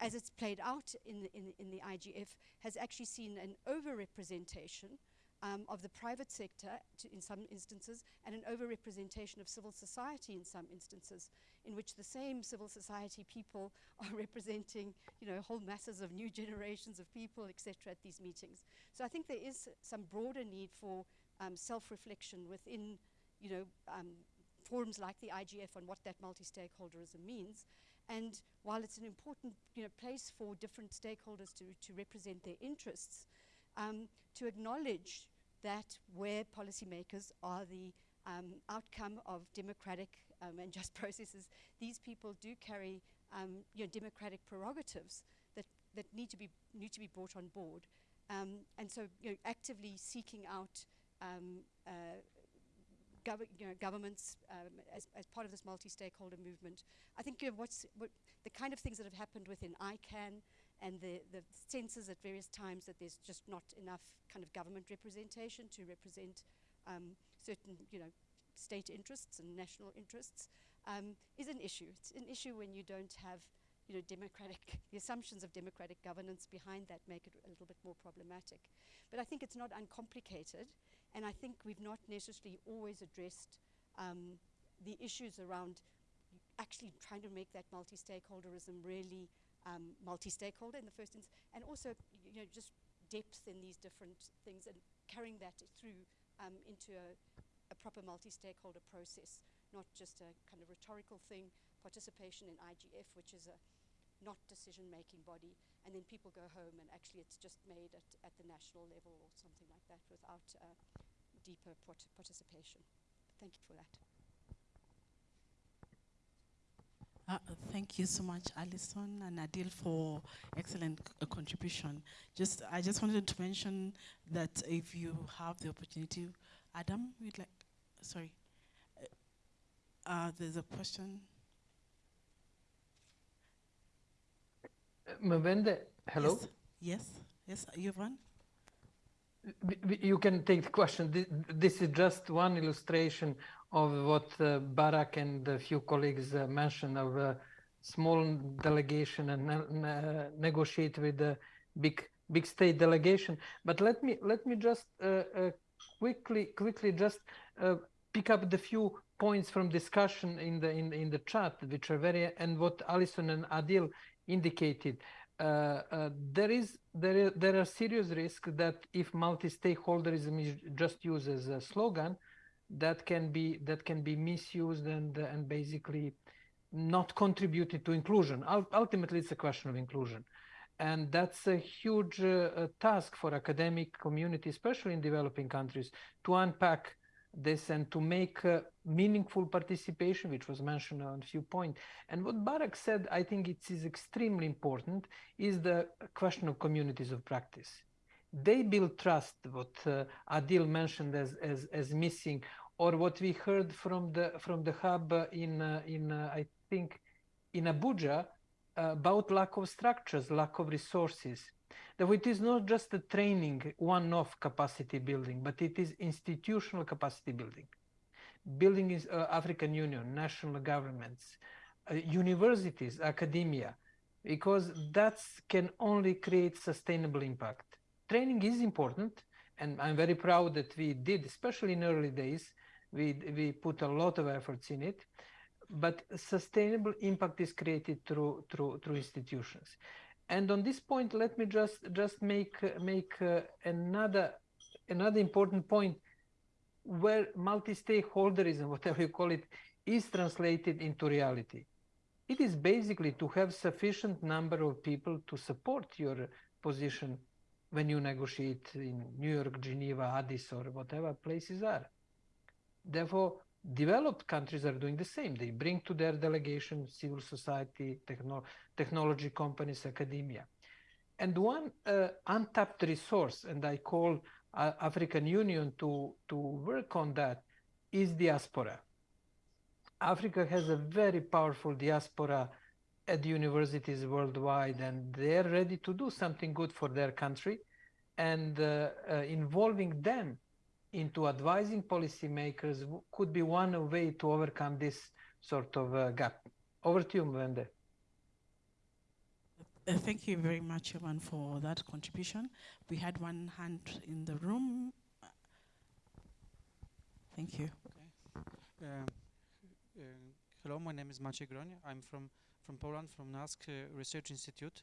as it's played out in the, in, in the IGF has actually seen an overrepresentation um, of the private sector in some instances and an overrepresentation of civil society in some instances in which the same civil society people are representing you know whole masses of new generations of people etc at these meetings. So I think there is some broader need for um, self-reflection within you know um, forums like the IGF on what that multi-stakeholderism means and while it's an important you know, place for different stakeholders to, to represent their interests, um, to acknowledge that where policymakers are the um, outcome of democratic um, and just processes, these people do carry um, you know, democratic prerogatives that, that need, to be, need to be brought on board. Um, and so you know, actively seeking out um, uh, gov you know, governments um, as, as part of this multi-stakeholder movement. I think you know, what's, what the kind of things that have happened within ICANN and the, the senses at various times that there's just not enough kind of government representation to represent um, certain, you know, state interests and national interests um, is an issue. It's an issue when you don't have, you know, democratic, the assumptions of democratic governance behind that make it a little bit more problematic. But I think it's not uncomplicated, and I think we've not necessarily always addressed um, the issues around actually trying to make that multi-stakeholderism really um, multi-stakeholder in the first instance, and also you know just depth in these different things and carrying that through um, into a, a proper multi-stakeholder process, not just a kind of rhetorical thing, participation in IGF, which is a not decision-making body, and then people go home and actually it's just made at, at the national level or something like that without uh, deeper participation. Thank you for that. Uh, thank you so much, Alison and Adil, for excellent uh, contribution. Just, I just wanted to mention that if you have the opportunity, Adam, we'd like, sorry, uh, uh there's a question. Mwende, hello? Yes, yes, yes Jovan? You can take the question. This, is just one illustration of what uh, and a few colleagues uh, mentioned of a small delegation and uh, negotiate with a big big state delegation. But let me let me just uh, uh, quickly quickly just uh, pick up the few points from discussion in the in, in the chat, which are very and what Alison and Adil indicated. Uh, uh, there is there there are serious risks that if multi-stakeholderism is just used as a slogan, that can be that can be misused and and basically not contributed to inclusion. ultimately, it's a question of inclusion, and that's a huge uh, uh task for academic community, especially in developing countries, to unpack this and to make uh, meaningful participation, which was mentioned on a few points. And what Barak said, I think it is extremely important, is the question of communities of practice. They build trust, what uh, Adil mentioned as, as, as missing, or what we heard from the from the hub in uh, in uh, I think in Abuja uh, about lack of structures, lack of resources. That it is not just a training, one-off capacity building, but it is institutional capacity building. Building is uh, African Union, national governments, uh, universities, academia, because that can only create sustainable impact. Training is important, and I'm very proud that we did, especially in early days, We, we put a lot of efforts in it, but sustainable impact is created through, through, through institutions. And on this point, let me just, just make, make uh, another, another important point where multi-stakeholderism, whatever you call it, is translated into reality. It is basically to have sufficient number of people to support your position when you negotiate in New York, Geneva, Addis, or whatever places are. Therefore, developed countries are doing the same. They bring to their delegation civil society, techno technology companies, academia. And one uh, untapped resource, and I call uh, African Union to, to work on that, is diaspora. Africa has a very powerful diaspora at universities worldwide, and they're ready to do something good for their country. And uh, uh, involving them into advising policymakers could be one way to overcome this sort of uh, gap. Over to you, Mwende. Uh, thank you very much, Jovan, for that contribution. We had one hand in the room. Thank you. Okay. Um, uh, hello, my name is Maciej Groń. I'm from, from Poland, from NASK uh, Research Institute.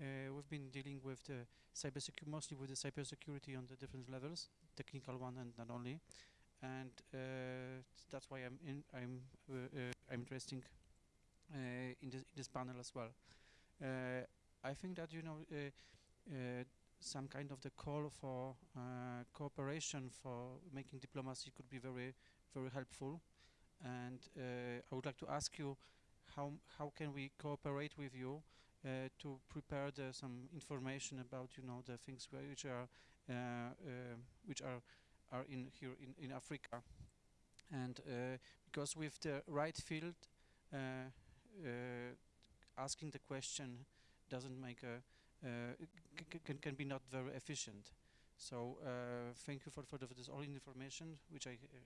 Uh, we've been dealing with the cybersecurity, mostly with the cybersecurity on the different levels, technical one and not only. And uh, that's why I'm in, I'm uh, I'm interesting in this in this panel as well. I think that you know some kind of the call for uh, cooperation for making diplomacy could be very, very helpful. And uh, I would like to ask you, how how can we cooperate with you uh, to prepare the, some information about you know the things which are uh, uh, which are are in here in in Africa, and uh, because with the right field, asking the question doesn't make a uh, can, can be not very efficient. So uh, thank you for, for, the, for, this all information which I uh,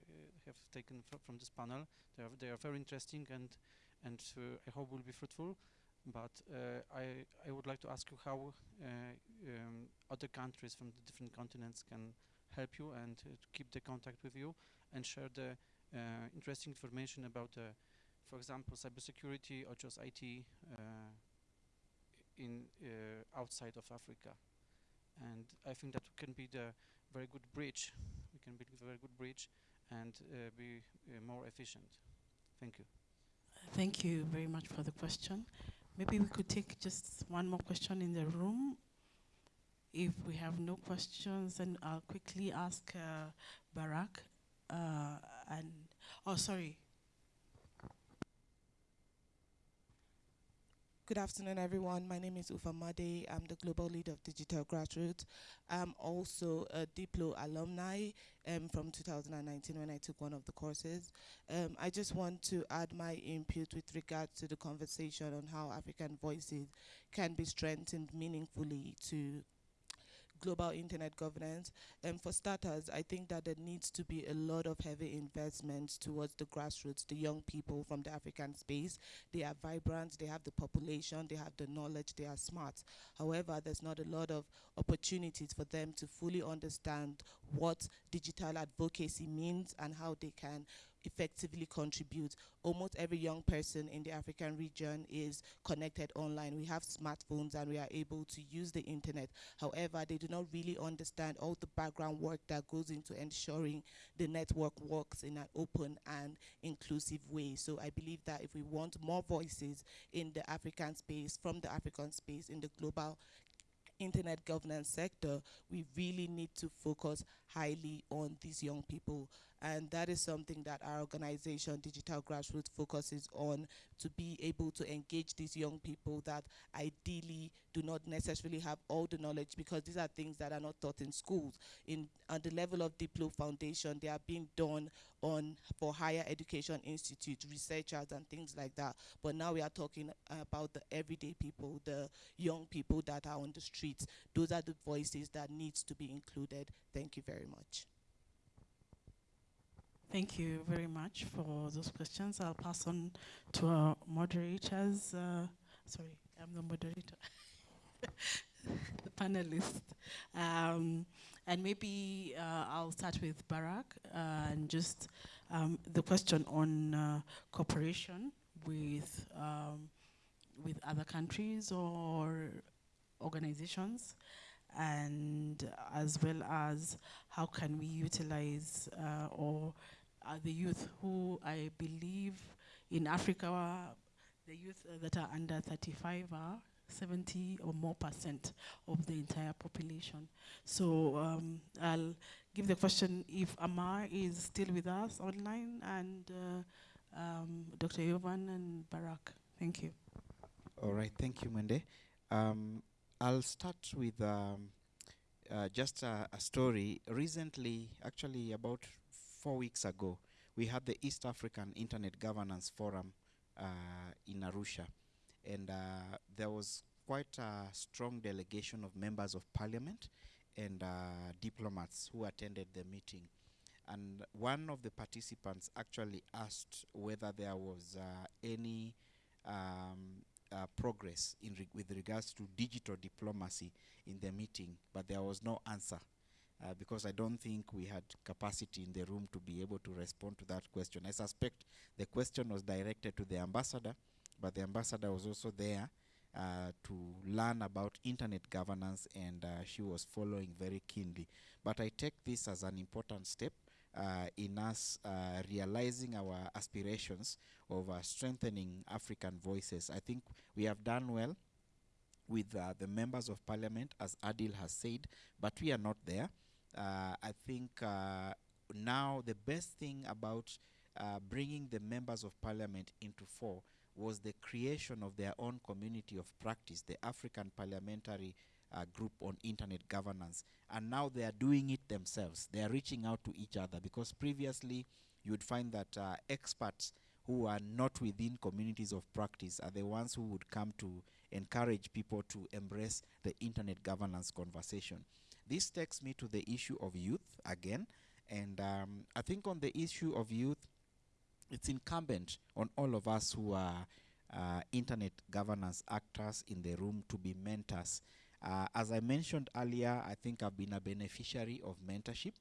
have taken fr from this panel. They are, they are very interesting and and I hope will be fruitful. But I I would like to ask you how um, other countries from the different continents can help you and to keep the contact with you and share the interesting information about for example, cybersecurity or just IT uh, in uh, outside of Africa. And I think that can be the very good bridge. We can build a very good bridge and uh, be uh, more efficient. Thank you. Thank you very much for the question. Maybe we could take just one more question in the room. If we have no questions, then I'll quickly ask uh, Barak. Uh, and oh, sorry, Good afternoon, everyone. My name is Uffa Modey. I'm the global lead of Digital Grassroots. I'm also a Diplo alumni um, from 2019 when I took one of the courses. Um, I just want to add my input with regard to the conversation on how African voices can be strengthened meaningfully to global internet governance. And for starters, I think that there needs to be a lot of heavy investment towards the grassroots, the young people from the African space. They are vibrant, they have the population, they have the knowledge, they are smart. However, there's not a lot of opportunities for them to fully understand what digital advocacy means and how they can effectively contribute. Almost every young person in the African region is connected online. We have smartphones and we are able to use the internet. However, they do not really understand all the background work that goes into ensuring the network works in an open and inclusive way. So I believe that if we want more voices in the African space, from the African space, in the global internet governance sector, we really need to focus highly on these young people. And that is something that our organization, Digital Grassroots, focuses on to be able to engage these young people that ideally do not necessarily have all the knowledge because these are things that are not taught in schools. In at the level of Diplo Foundation, they are being done on for higher education institute, researchers and things like that. But now we are talking about the everyday people, the young people that are on the streets. Those are the voices that needs to be included. Thank you very much. Thank you very much for those questions. I'll pass on to our moderators. Uh, sorry, I'm the moderator. the panelist. Um, and maybe uh, I'll start with Barak uh, and just um, the question on uh, cooperation with um, with other countries or organizations, and as well as how can we utilize uh, or the youth who I believe in Africa, the youth uh, that are under 35 are 70 or more percent of the entire population. So um, I'll give the question if Amr is still with us online and uh, um, Dr. Jovan and Barak. Thank you. All right, thank you, Mwende. Um, I'll start with um, uh, just a, a story. Recently, actually about four weeks ago, we had the East African Internet Governance Forum uh, in Arusha. And uh, there was quite a strong delegation of members of parliament and uh, diplomats who attended the meeting. And one of the participants actually asked whether there was uh, any um, uh, progress in with regards to digital diplomacy in the meeting, but there was no answer. Uh, because I don't think we had capacity in the room to be able to respond to that question. I suspect the question was directed to the ambassador, but the ambassador was also there uh, to learn about internet governance and uh, she was following very keenly. But I take this as an important step uh, in us uh, realizing our aspirations of uh, strengthening African voices. I think we have done well with the members of parliament, as Adil has said, but we are not there. Uh, I think uh, now the best thing about uh, bringing the members of parliament into fore was the creation of their own community of practice, the African Parliamentary uh, Group on Internet Governance. And now they are doing it themselves. They are reaching out to each other because previously you would find that uh, experts who are not within communities of practice are the ones who would come to encourage people to embrace the internet governance conversation. This takes me to the issue of youth again. And um, I think on the issue of youth, it's incumbent on all of us who are uh, internet governance actors in the room to be mentors. Uh, as I mentioned earlier, I think I've been a beneficiary of mentorship,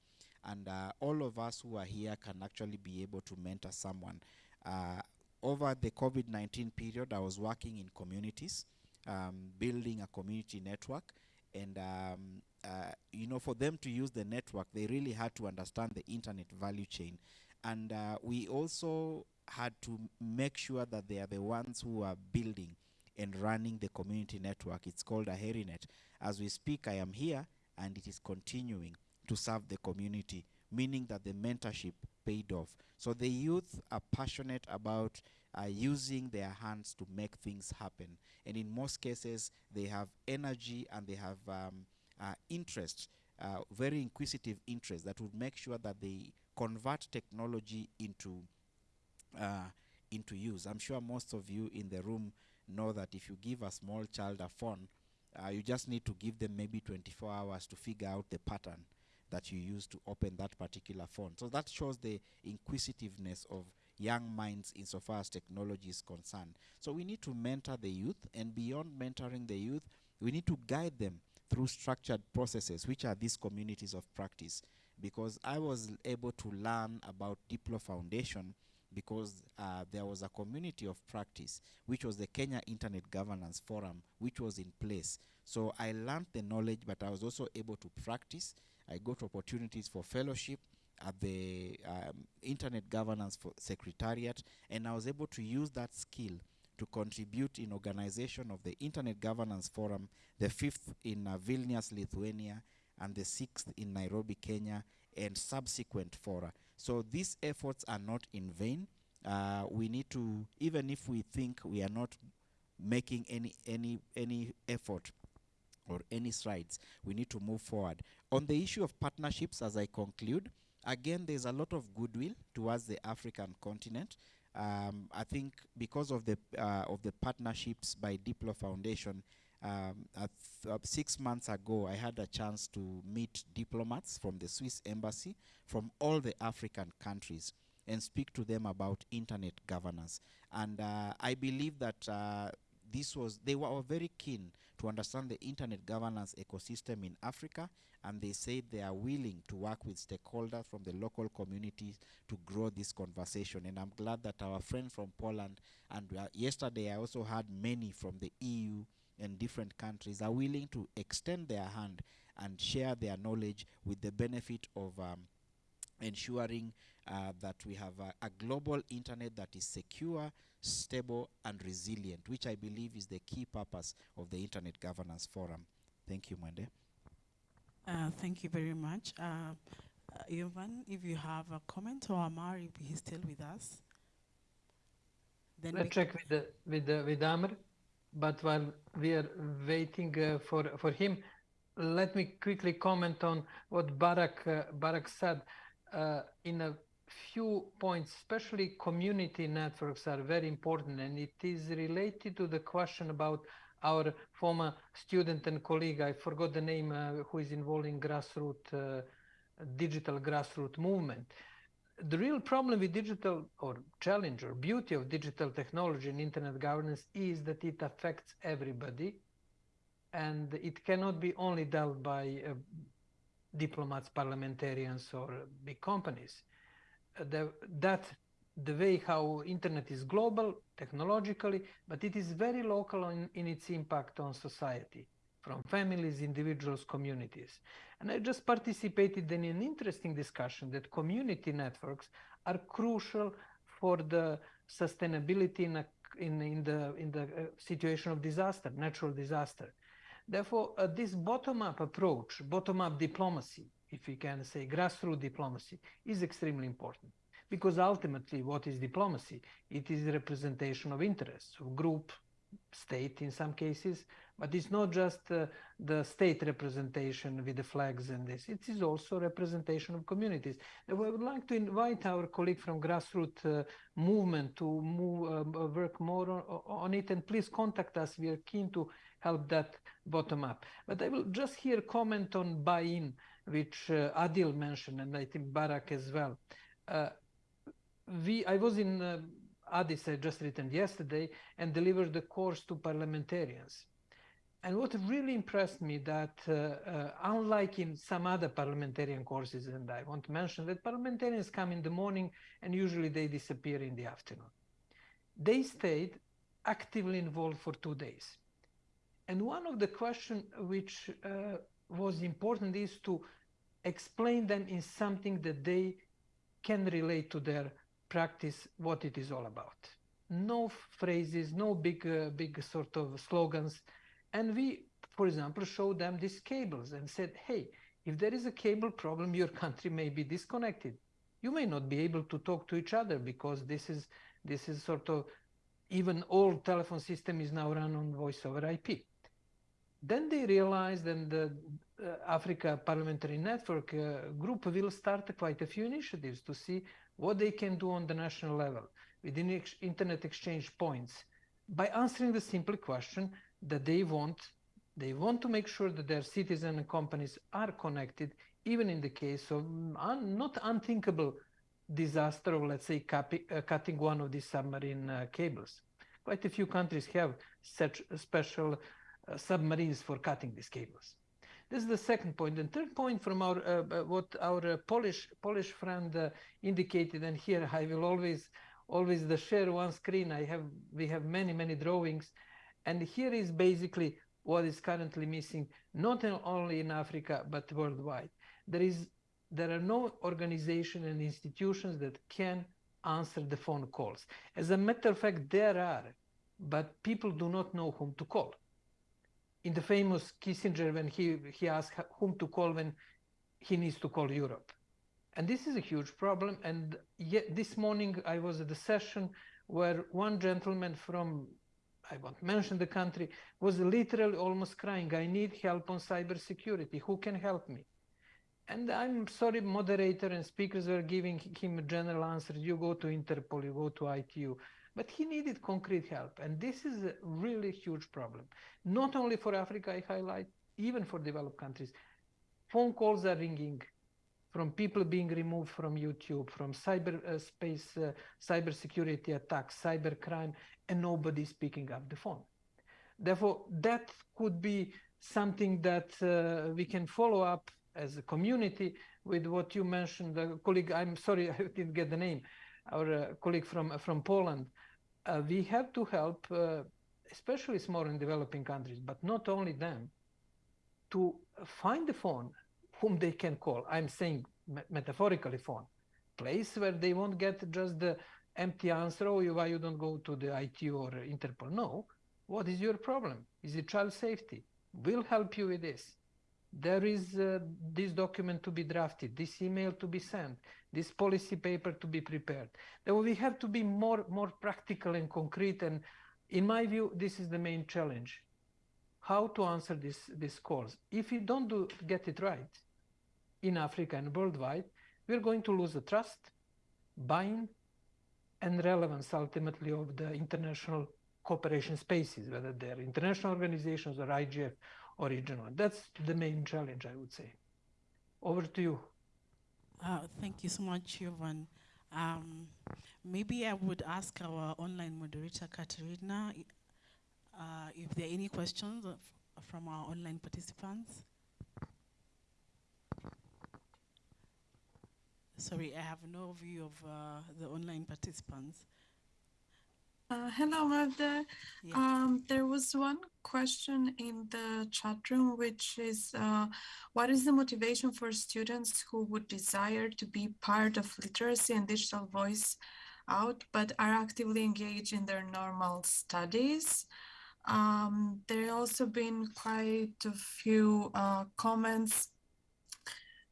and uh, all of us who are here can actually be able to mentor someone. Uh, over the COVID-19 period, I was working in communities, um, building a community network, and um, uh, you know, for them to use the network, they really had to understand the internet value chain. And uh, we also had to make sure that they are the ones who are building and running the community network. It's called a HeriNet. As we speak, I am here, and it is continuing to serve the community, meaning that the mentorship paid off. So the youth are passionate about uh, using their hands to make things happen. And in most cases, they have energy and they have um, interest, uh, very inquisitive interest that would make sure that they convert technology into uh, into use. I'm sure most of you in the room know that if you give a small child a phone, uh, you just need to give them maybe 24 hours to figure out the pattern that you use to open that particular phone. So that shows the inquisitiveness of young minds insofar as technology is concerned. So we need to mentor the youth, and beyond mentoring the youth, we need to guide them through structured processes, which are these communities of practice. Because I was able to learn about Diplo Foundation because uh, there was a community of practice, which was the Kenya Internet Governance Forum, which was in place. So I learned the knowledge, but I was also able to practice. I got opportunities for fellowship at the um, Internet Governance Secretariat, and I was able to use that skill to contribute in organization of the Internet Governance Forum, the fifth in uh, Vilnius, Lithuania, and the sixth in Nairobi, Kenya, and subsequent fora. So these efforts are not in vain. Uh, we need to, even if we think we are not making any any any effort or any strides, we need to move forward. On the issue of partnerships, as I conclude, again, there's a lot of goodwill towards the African continent. Um, I think because of the uh, of the partnerships by Diplo Foundation, um, uh, six months ago, I had a chance to meet diplomats from the Swiss embassy from all the African countries and speak to them about internet governance. And uh, I believe that uh, this was, they were very keen to understand the internet governance ecosystem in Africa, and they say they are willing to work with stakeholders from the local communities to grow this conversation. And I'm glad that our friend from Poland, and uh, yesterday I also had many from the EU and different countries are willing to extend their hand and share their knowledge with the benefit of um, ensuring uh, that we have a, a global internet that is secure, stable, and resilient, which I believe is the key purpose of the Internet Governance Forum. Thank you, Mwende. Uh, thank you very much. Uh, uh, Jovan, if you have a comment or Amr, if he's still with us. Then we Let's check with the with the with Amr. But while we are waiting uh, for for him, let me quickly comment on what Barak uh, Barak said. Uh, in a few points, especially community networks are very important, and it is related to the question about our former student and colleague. I forgot the name uh, who is involved in grassroots uh, digital grassroots movement the real problem with digital or challenge or beauty of digital technology and internet governance is that it affects everybody and it cannot be only dealt by uh, diplomats parliamentarians or big companies uh, the, that the way how internet is global technologically but it is very local in, in its impact on society from families individuals communities and I just participated in an interesting discussion that community networks are crucial for the sustainability in, a, in, in the, in the uh, situation of disaster, natural disaster. Therefore, uh, this bottom-up approach, bottom-up diplomacy, if we can say grassroots diplomacy, is extremely important. Because ultimately, what is diplomacy? It is representation of interests, of group, state in some cases, but it's not just uh, the state representation with the flags and this. It is also representation of communities. We would like to invite our colleague from grassroots uh, movement to move, uh, work more on, on, it. And please contact us. We are keen to help that bottom up. But I will just here comment on buy-in, which uh, Adil mentioned, and I think Barak as well. Uh, we, I was in uh, Addis, I just returned yesterday, and delivered the course to parliamentarians and what really impressed me that uh, uh, unlike in some other parliamentarian courses, and I want to mention that parliamentarians come in the morning and usually they disappear in the afternoon. They stayed actively involved for two days. And one of the questions which uh, was important is to explain them in something that they can relate to their practice, what it is all about. No phrases, no big, uh, big sort of slogans, and we, for example, showed them these cables and said, hey, if there is a cable problem, your country may be disconnected. You may not be able to talk to each other because this is this is sort of even old telephone system is now run on voice over IP. Then they realized and the uh, Africa Parliamentary Network uh, group will start quite a few initiatives to see what they can do on the national level within ex internet exchange points by answering the simple question, that they want they want to make sure that their citizens and companies are connected even in the case of un, not unthinkable disaster of let's say uh, cutting one of these submarine uh, cables. Quite a few countries have such special uh, submarines for cutting these cables. This is the second point. And third point from our uh, uh, what our uh, polish polish friend indicated and here i will always always the share one screen. I have we have many many drawings and here is basically what is currently missing, not only in Africa, but worldwide. There is there are no organizations and institutions that can answer the phone calls. As a matter of fact, there are, but people do not know whom to call. In the famous Kissinger, when he, he asked whom to call when he needs to call Europe. And this is a huge problem. And yet this morning I was at a session where one gentleman from I won't mention the country, was literally almost crying, I need help on cybersecurity. Who can help me? And I'm sorry, moderator and speakers were giving him a general answer. You go to Interpol, you go to ITU. But he needed concrete help. And this is a really huge problem. Not only for Africa, I highlight, even for developed countries. Phone calls are ringing from people being removed from YouTube, from cyberspace, uh, uh, cyber security attacks, cyber crime, and nobody speaking up the phone. Therefore, that could be something that uh, we can follow up as a community with what you mentioned, the colleague, I'm sorry, I didn't get the name, our uh, colleague from, from Poland. Uh, we have to help, uh, especially small and developing countries, but not only them, to find the phone whom they can call. I'm saying me metaphorically phone, place where they won't get just the empty answer, oh, why you don't go to the IT or Interpol? No. What is your problem? Is it child safety? We'll help you with this. There is uh, this document to be drafted, this email to be sent, this policy paper to be prepared. Then we have to be more, more practical and concrete. And in my view, this is the main challenge. How to answer this, these calls. If you don't do, get it right in Africa and worldwide, we're going to lose the trust, buying, and relevance ultimately of the international cooperation spaces, whether they're international organizations or IGF or regional. That's the main challenge, I would say. Over to you. Uh, thank you so much, Jovan. Um, maybe I would ask our online moderator, Katerina, uh, if there are any questions from our online participants. Sorry, I have no view of uh, the online participants. Uh, hello, Magda. Yeah. Um, there was one question in the chat room, which is uh, what is the motivation for students who would desire to be part of literacy and digital voice out, but are actively engaged in their normal studies? Um, there have also been quite a few uh, comments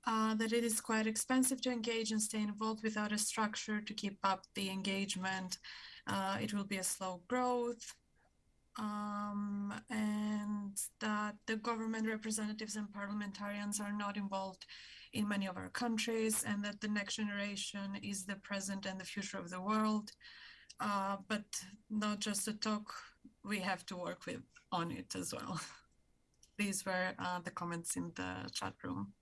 uh, that it is quite expensive to engage and stay involved without a structure to keep up the engagement. Uh, it will be a slow growth. Um, and that the government representatives and parliamentarians are not involved in many of our countries, and that the next generation is the present and the future of the world. Uh, but not just a talk, we have to work with on it as well. These were uh, the comments in the chat room.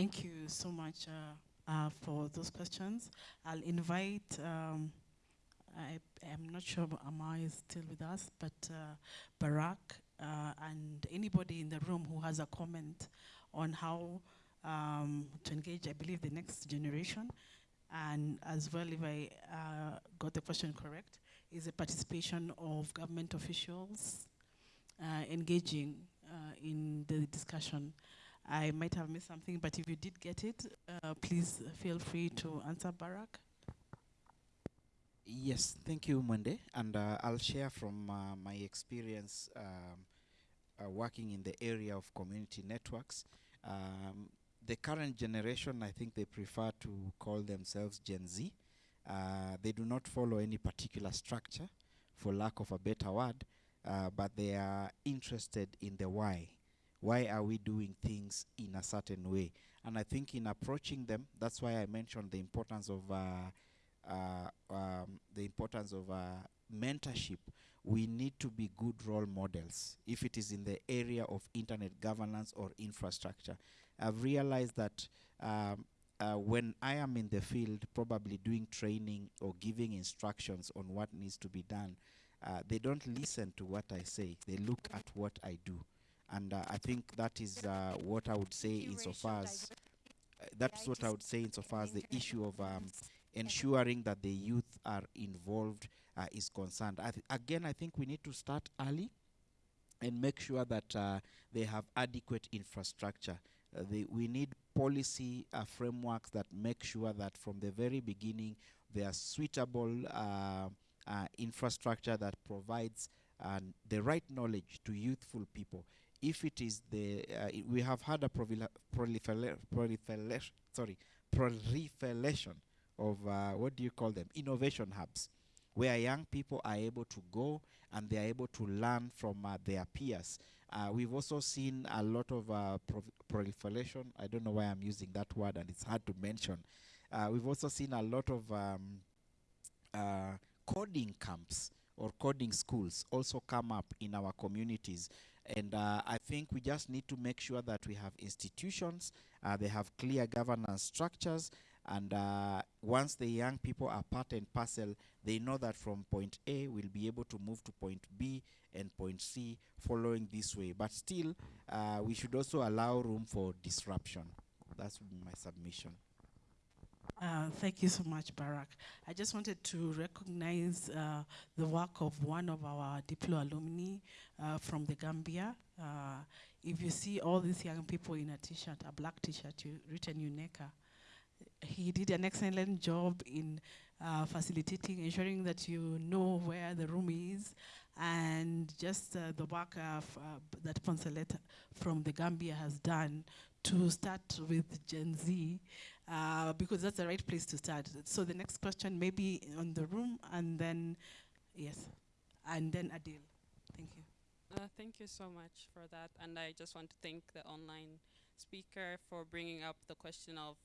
Thank you so much uh, uh, for those questions. I'll invite, um, I am not sure Amr is still with us, but uh, Barak uh, and anybody in the room who has a comment on how um, to engage, I believe, the next generation. And as well, if I uh, got the question correct, is the participation of government officials uh, engaging in the discussion. I might have missed something, but if you did get it, uh, please feel free to answer, Barak. Yes, thank you, Mwende. And uh, I'll share from uh, my experience um, uh, working in the area of community networks. Um, the current generation, I think they prefer to call themselves Gen Z. Uh, they do not follow any particular structure, for lack of a better word, uh, but they are interested in the why why are we doing things in a certain way? And I think in approaching them, that's why I mentioned the importance of uh, uh, um, the importance of uh, mentorship. We need to be good role models if it is in the area of internet governance or infrastructure. I've realized that um, uh, when I am in the field, probably doing training or giving instructions on what needs to be done, uh, they don't listen to what I say. They look at what I do. And uh, I think that is uh, what I would say insofar as uh, that's what I would say insofar as the issue of um, ensuring that the youth are involved uh, is concerned. I again, I think we need to start early and make sure that uh, they have adequate infrastructure. Uh, they, we need policy frameworks that make sure that from the very beginning there are suitable infrastructure that provides the right knowledge to youthful people if it is the uh, we have had a proliferation sorry proliferation of uh, what do you call them? Innovation hubs where young people are able to go and they are able to learn from uh, their peers. Uh, we've also seen a lot of uh, proliferation. I don't know why i'm using that word and it's hard to mention. Uh, we've also seen a lot of um, coding camps or coding schools also come up in our communities and uh, I think we just need to make sure that we have institutions, uh, they have clear governance structures, And uh, once the young people are part and parcel, they know that from point A, we'll be able to move to point B and point C following this way. But still, uh, we should also allow room for disruption. That's my submission. Uh, thank you so much, Barak. I just wanted to recognize uh, the work of one of our Diplo alumni uh, from the Gambia. Uh, if you see all these young people in a t-shirt, a black t-shirt written UNECA, he did an excellent job in uh, facilitating, ensuring that you know where the room is, and just uh, the work that Poncelet from the Gambia has done to start with Gen Z uh, because that's the right place to start. So the next question may be on the room and then, yes, and then Adil. Thank you. Uh, thank you so much for that. And I just want to thank the online speaker for bringing up the question of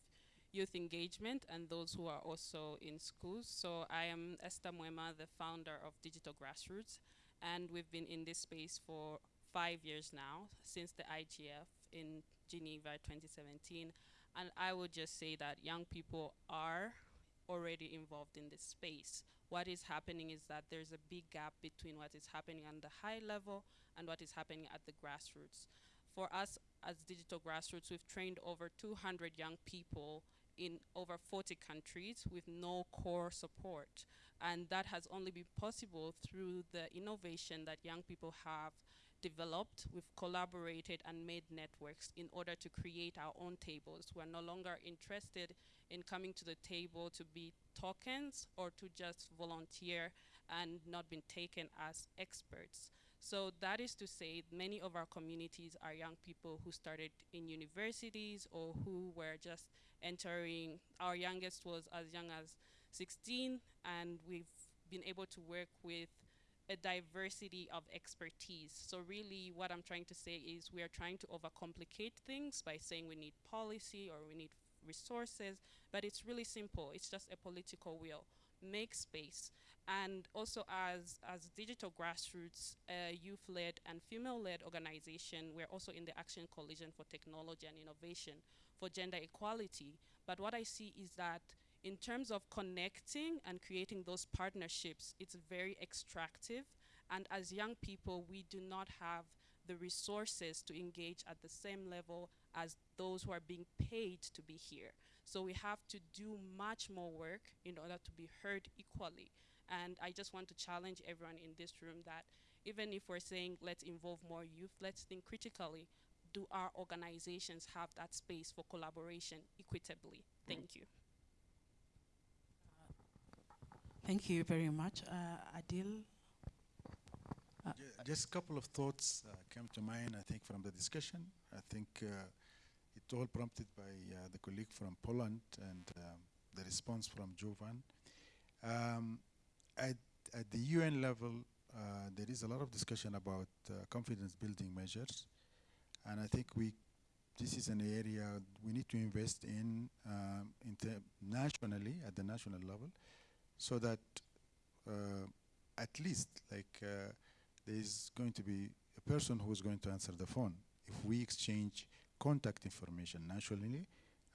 youth engagement and those who are also in schools. So I am Esther Mwema, the founder of Digital Grassroots, and we've been in this space for five years now, since the IGF in Geneva 2017. And I would just say that young people are already involved in this space. What is happening is that there's a big gap between what is happening on the high level and what is happening at the grassroots. For us as digital grassroots, we've trained over 200 young people in over 40 countries with no core support. And that has only been possible through the innovation that young people have developed, we've collaborated and made networks in order to create our own tables. We're no longer interested in coming to the table to be tokens or to just volunteer and not being taken as experts. So that is to say many of our communities are young people who started in universities or who were just entering. Our youngest was as young as 16 and we've been able to work with a diversity of expertise. So really what I'm trying to say is we are trying to overcomplicate things by saying we need policy or we need resources, but it's really simple. It's just a political will. Make space. And also as, as digital grassroots, uh, youth-led and female-led organization, we're also in the Action Coalition for Technology and Innovation for Gender Equality. But what I see is that in terms of connecting and creating those partnerships, it's very extractive. And as young people, we do not have the resources to engage at the same level as those who are being paid to be here. So we have to do much more work in order to be heard equally. And I just want to challenge everyone in this room that even if we're saying let's involve more youth, let's think critically. Do our organizations have that space for collaboration equitably? Thank you. Thank you very much. Uh, Adil? Uh, just a couple of thoughts uh, came to mind, I think, from the discussion. I think uh, it all prompted by uh, the colleague from Poland and um, the response from Jovan. Um, at, at, the UN level, uh, there is a lot of discussion about confidence building measures. And I think we this is an area we need to invest in um, nationally, at the national level, so that uh, at least like uh, there is going to be a person who is going to answer the phone. If we exchange contact information nationally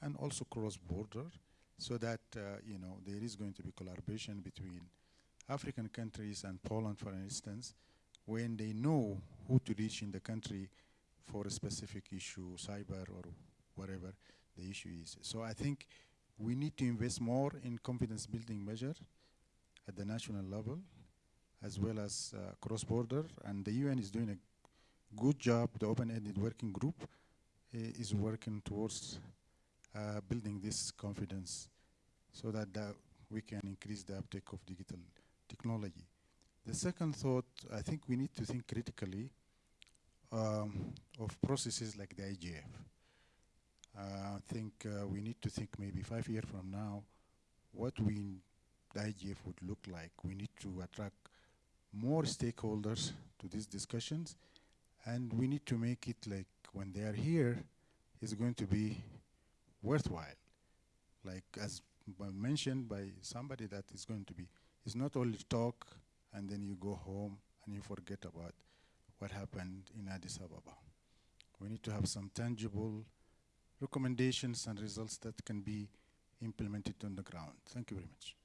and also cross-border so that uh, you know there is going to be collaboration between African countries and Poland for instance when they know who to reach in the country for a specific issue cyber or whatever the issue is. So I think we need to invest more in confidence building measure at the national level as well as uh, cross-border and the UN is doing a good job the open-ended working group uh, is working towards uh, building this confidence so that we can increase the uptake of digital technology. The second thought, I think we need to think critically um, of processes like the IGF. Uh, I think uh, we need to think maybe five years from now what we the IGF would look like. We need to attract more stakeholders to these discussions and we need to make it like when they are here it's going to be worthwhile. Like as mentioned by somebody that is going to be, it's not only talk and then you go home and you forget about what happened in Addis Ababa. We need to have some tangible recommendations and results that can be implemented on the ground. Thank you very much.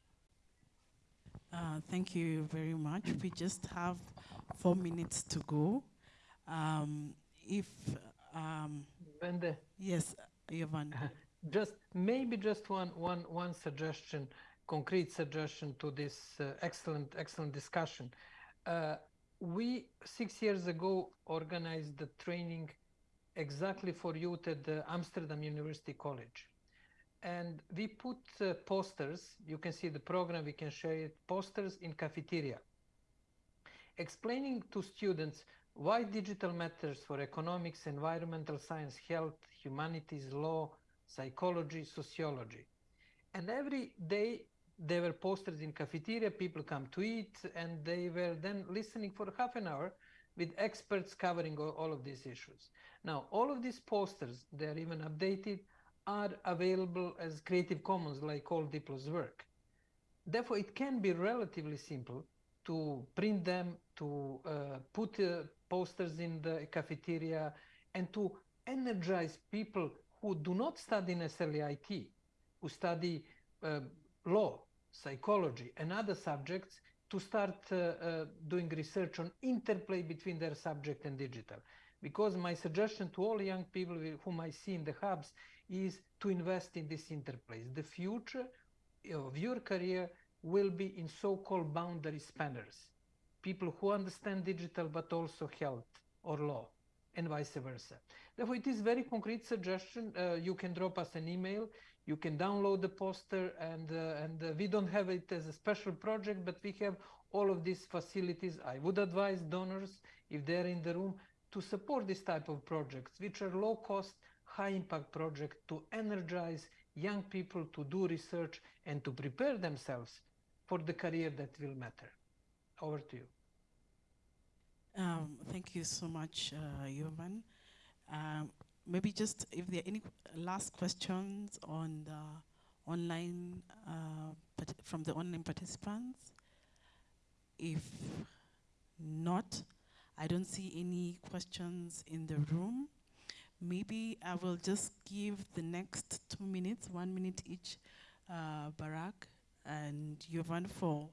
Uh, thank you very much. We just have four minutes to go. Um, if um, Mwende, yes, Jovan. just maybe just one one one suggestion, concrete suggestion to this uh, excellent excellent discussion. Uh, we six years ago organized the training exactly for youth at the Amsterdam University College. And we put uh, posters, you can see the program, we can share it, posters in cafeteria, explaining to students why digital matters for economics, environmental science, health, humanities, law, psychology, sociology. And every day there were posters in cafeteria, people come to eat, and they were then listening for half an hour with experts covering all, all of these issues. Now, all of these posters, they're even updated, are available as Creative Commons like all Diplo's work. Therefore, it can be relatively simple to print them, to uh, put uh, posters in the cafeteria, and to energize people who do not study necessarily IT, who study uh, law, psychology, and other subjects to start uh, uh, doing research on interplay between their subject and digital. Because my suggestion to all young people whom I see in the hubs is to invest in this interplay. The future of your career will be in so-called boundary spanners, people who understand digital but also health or law and vice versa. Therefore, it is very concrete suggestion. Uh, you can drop us an email. You can download the poster, and uh, and uh, we don't have it as a special project, but we have all of these facilities. I would advise donors, if they're in the room, to support this type of projects, which are low cost, high impact projects to energize young people to do research and to prepare themselves for the career that will matter. Over to you. Um, thank you so much, uh, Jovan. Um, maybe just if there are any last questions on the online uh, from the online participants. If not, I don't see any questions in the room. Maybe I will just give the next two minutes, one minute each, uh, Barak and Jovan for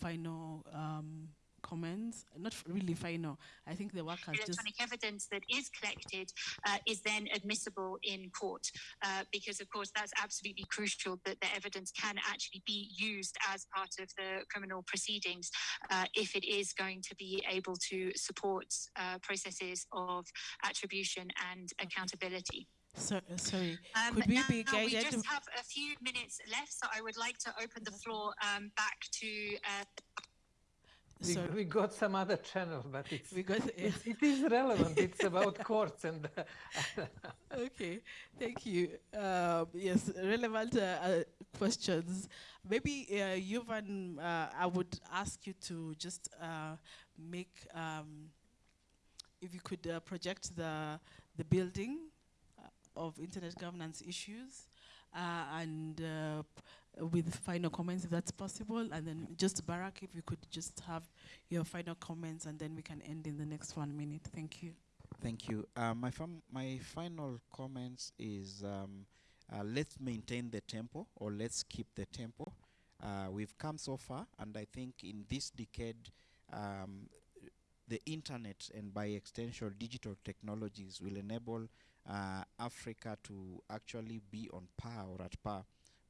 final um, comments, not really final. I think the work has electronic just... evidence that is collected uh, is then admissible in court uh, because, of course, that's absolutely crucial that the evidence can actually be used as part of the criminal proceedings uh, if it is going to be able to support uh, processes of attribution and accountability. So, uh, sorry, um, could we now, be guided? We just have a few minutes left, so I would like to open the floor um, back to uh, we, we, got some other channel, but it's, we got, it's it is relevant. it's about courts and. okay, thank you. Um, yes, relevant uh, uh, questions. Maybe uh, Jovan, uh, I would ask you to just uh, make, um, if you could uh, project the the building of internet governance issues, and with final comments if that's possible. And then just Barak, if you could just have your final comments and then we can end in the next one minute. Thank you. Thank you. Uh, my my final comments is um, uh, let's maintain the tempo or let's keep the tempo. Uh, we've come so far and I think in this decade um, the internet and by extension digital technologies will enable uh, Africa to actually be on par or at par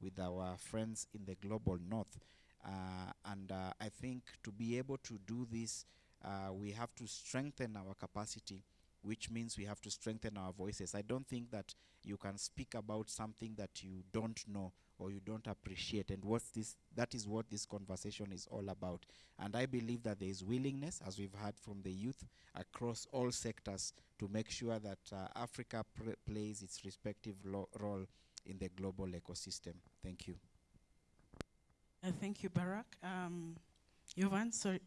with our friends in the global north. Uh, and uh, I think to be able to do this, uh, we have to strengthen our capacity, which means we have to strengthen our voices. I don't think that you can speak about something that you don't know or you don't appreciate. And what's this? That is what this conversation is all about. And I believe that there is willingness, as we've heard from the youth, across all sectors to make sure that uh, Africa plays its respective role in the global ecosystem. Thank you. Uh, thank you, Barak. Um, Jovan, sorry.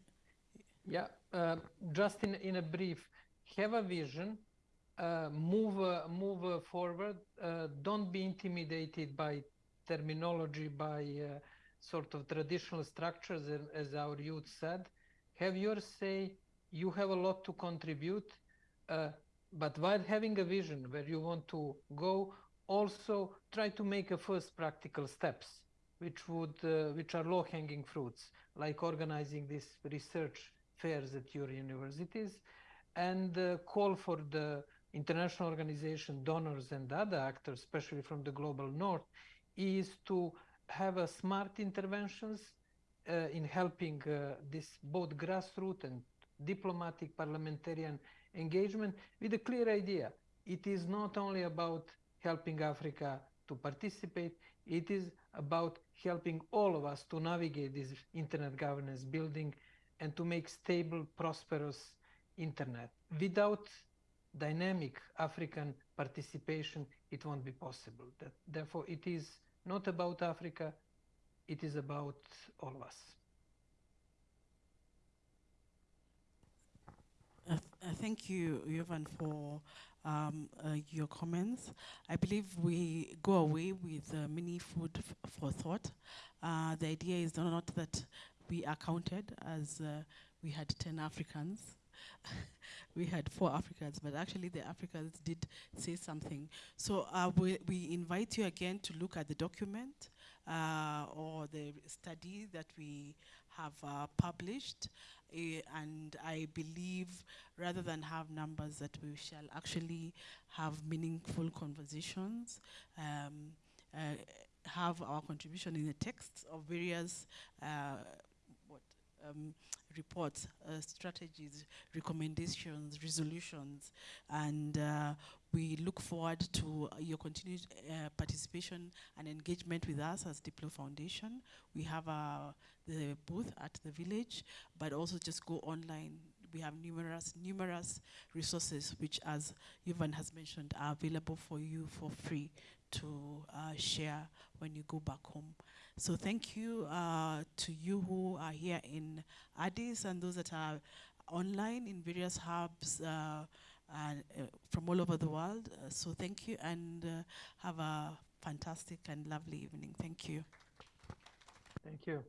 Yeah, uh, just in, in a brief, have a vision, uh, move, uh, move uh, forward, uh, don't be intimidated by terminology, by sort of traditional structures, as our youth said. Have your say, you have a lot to contribute, but while having a vision where you want to go, also try to make a first practical steps, which would uh, which are low-hanging fruits, like organizing these research fairs at your universities, and uh, call for the international organization donors and other actors, especially from the global north, is to have a smart interventions uh, in helping uh, this both grassroots and diplomatic parliamentarian engagement with a clear idea. It is not only about helping Africa to participate, it is about helping all of us to navigate this internet governance building and to make stable, prosperous internet. Without dynamic African participation, it won't be possible. That, therefore, it is not about Africa, it is about all of us. Uh, th- uh, thank you, Jovan, for um, uh, your comments. I believe we go away with uh, many food for thought. Uh, the idea is not that we are counted as uh, we had 10 Africans. we had four Africans, but actually the Africans did say something. So uh, we, we invite you again to look at the document uh, or the study that we have published. Eh, and I believe rather than have numbers that we shall actually have meaningful conversations, um, uh, have our contribution in the texts of various uh, um, reports, uh, strategies, recommendations, resolutions, and uh, we look forward to your continued uh, participation and engagement with us as Diplo Foundation. We have uh, the booth at the village, but also just go online. We have numerous, numerous resources which, as Jovan has mentioned, are available for you for free to uh, share when you go back home. So thank you uh, to you who are here in Addis and those that are online in various hubs uh, and, uh, from all over the world. Uh, so thank you and uh, have a fantastic and lovely evening. Thank you. Thank you.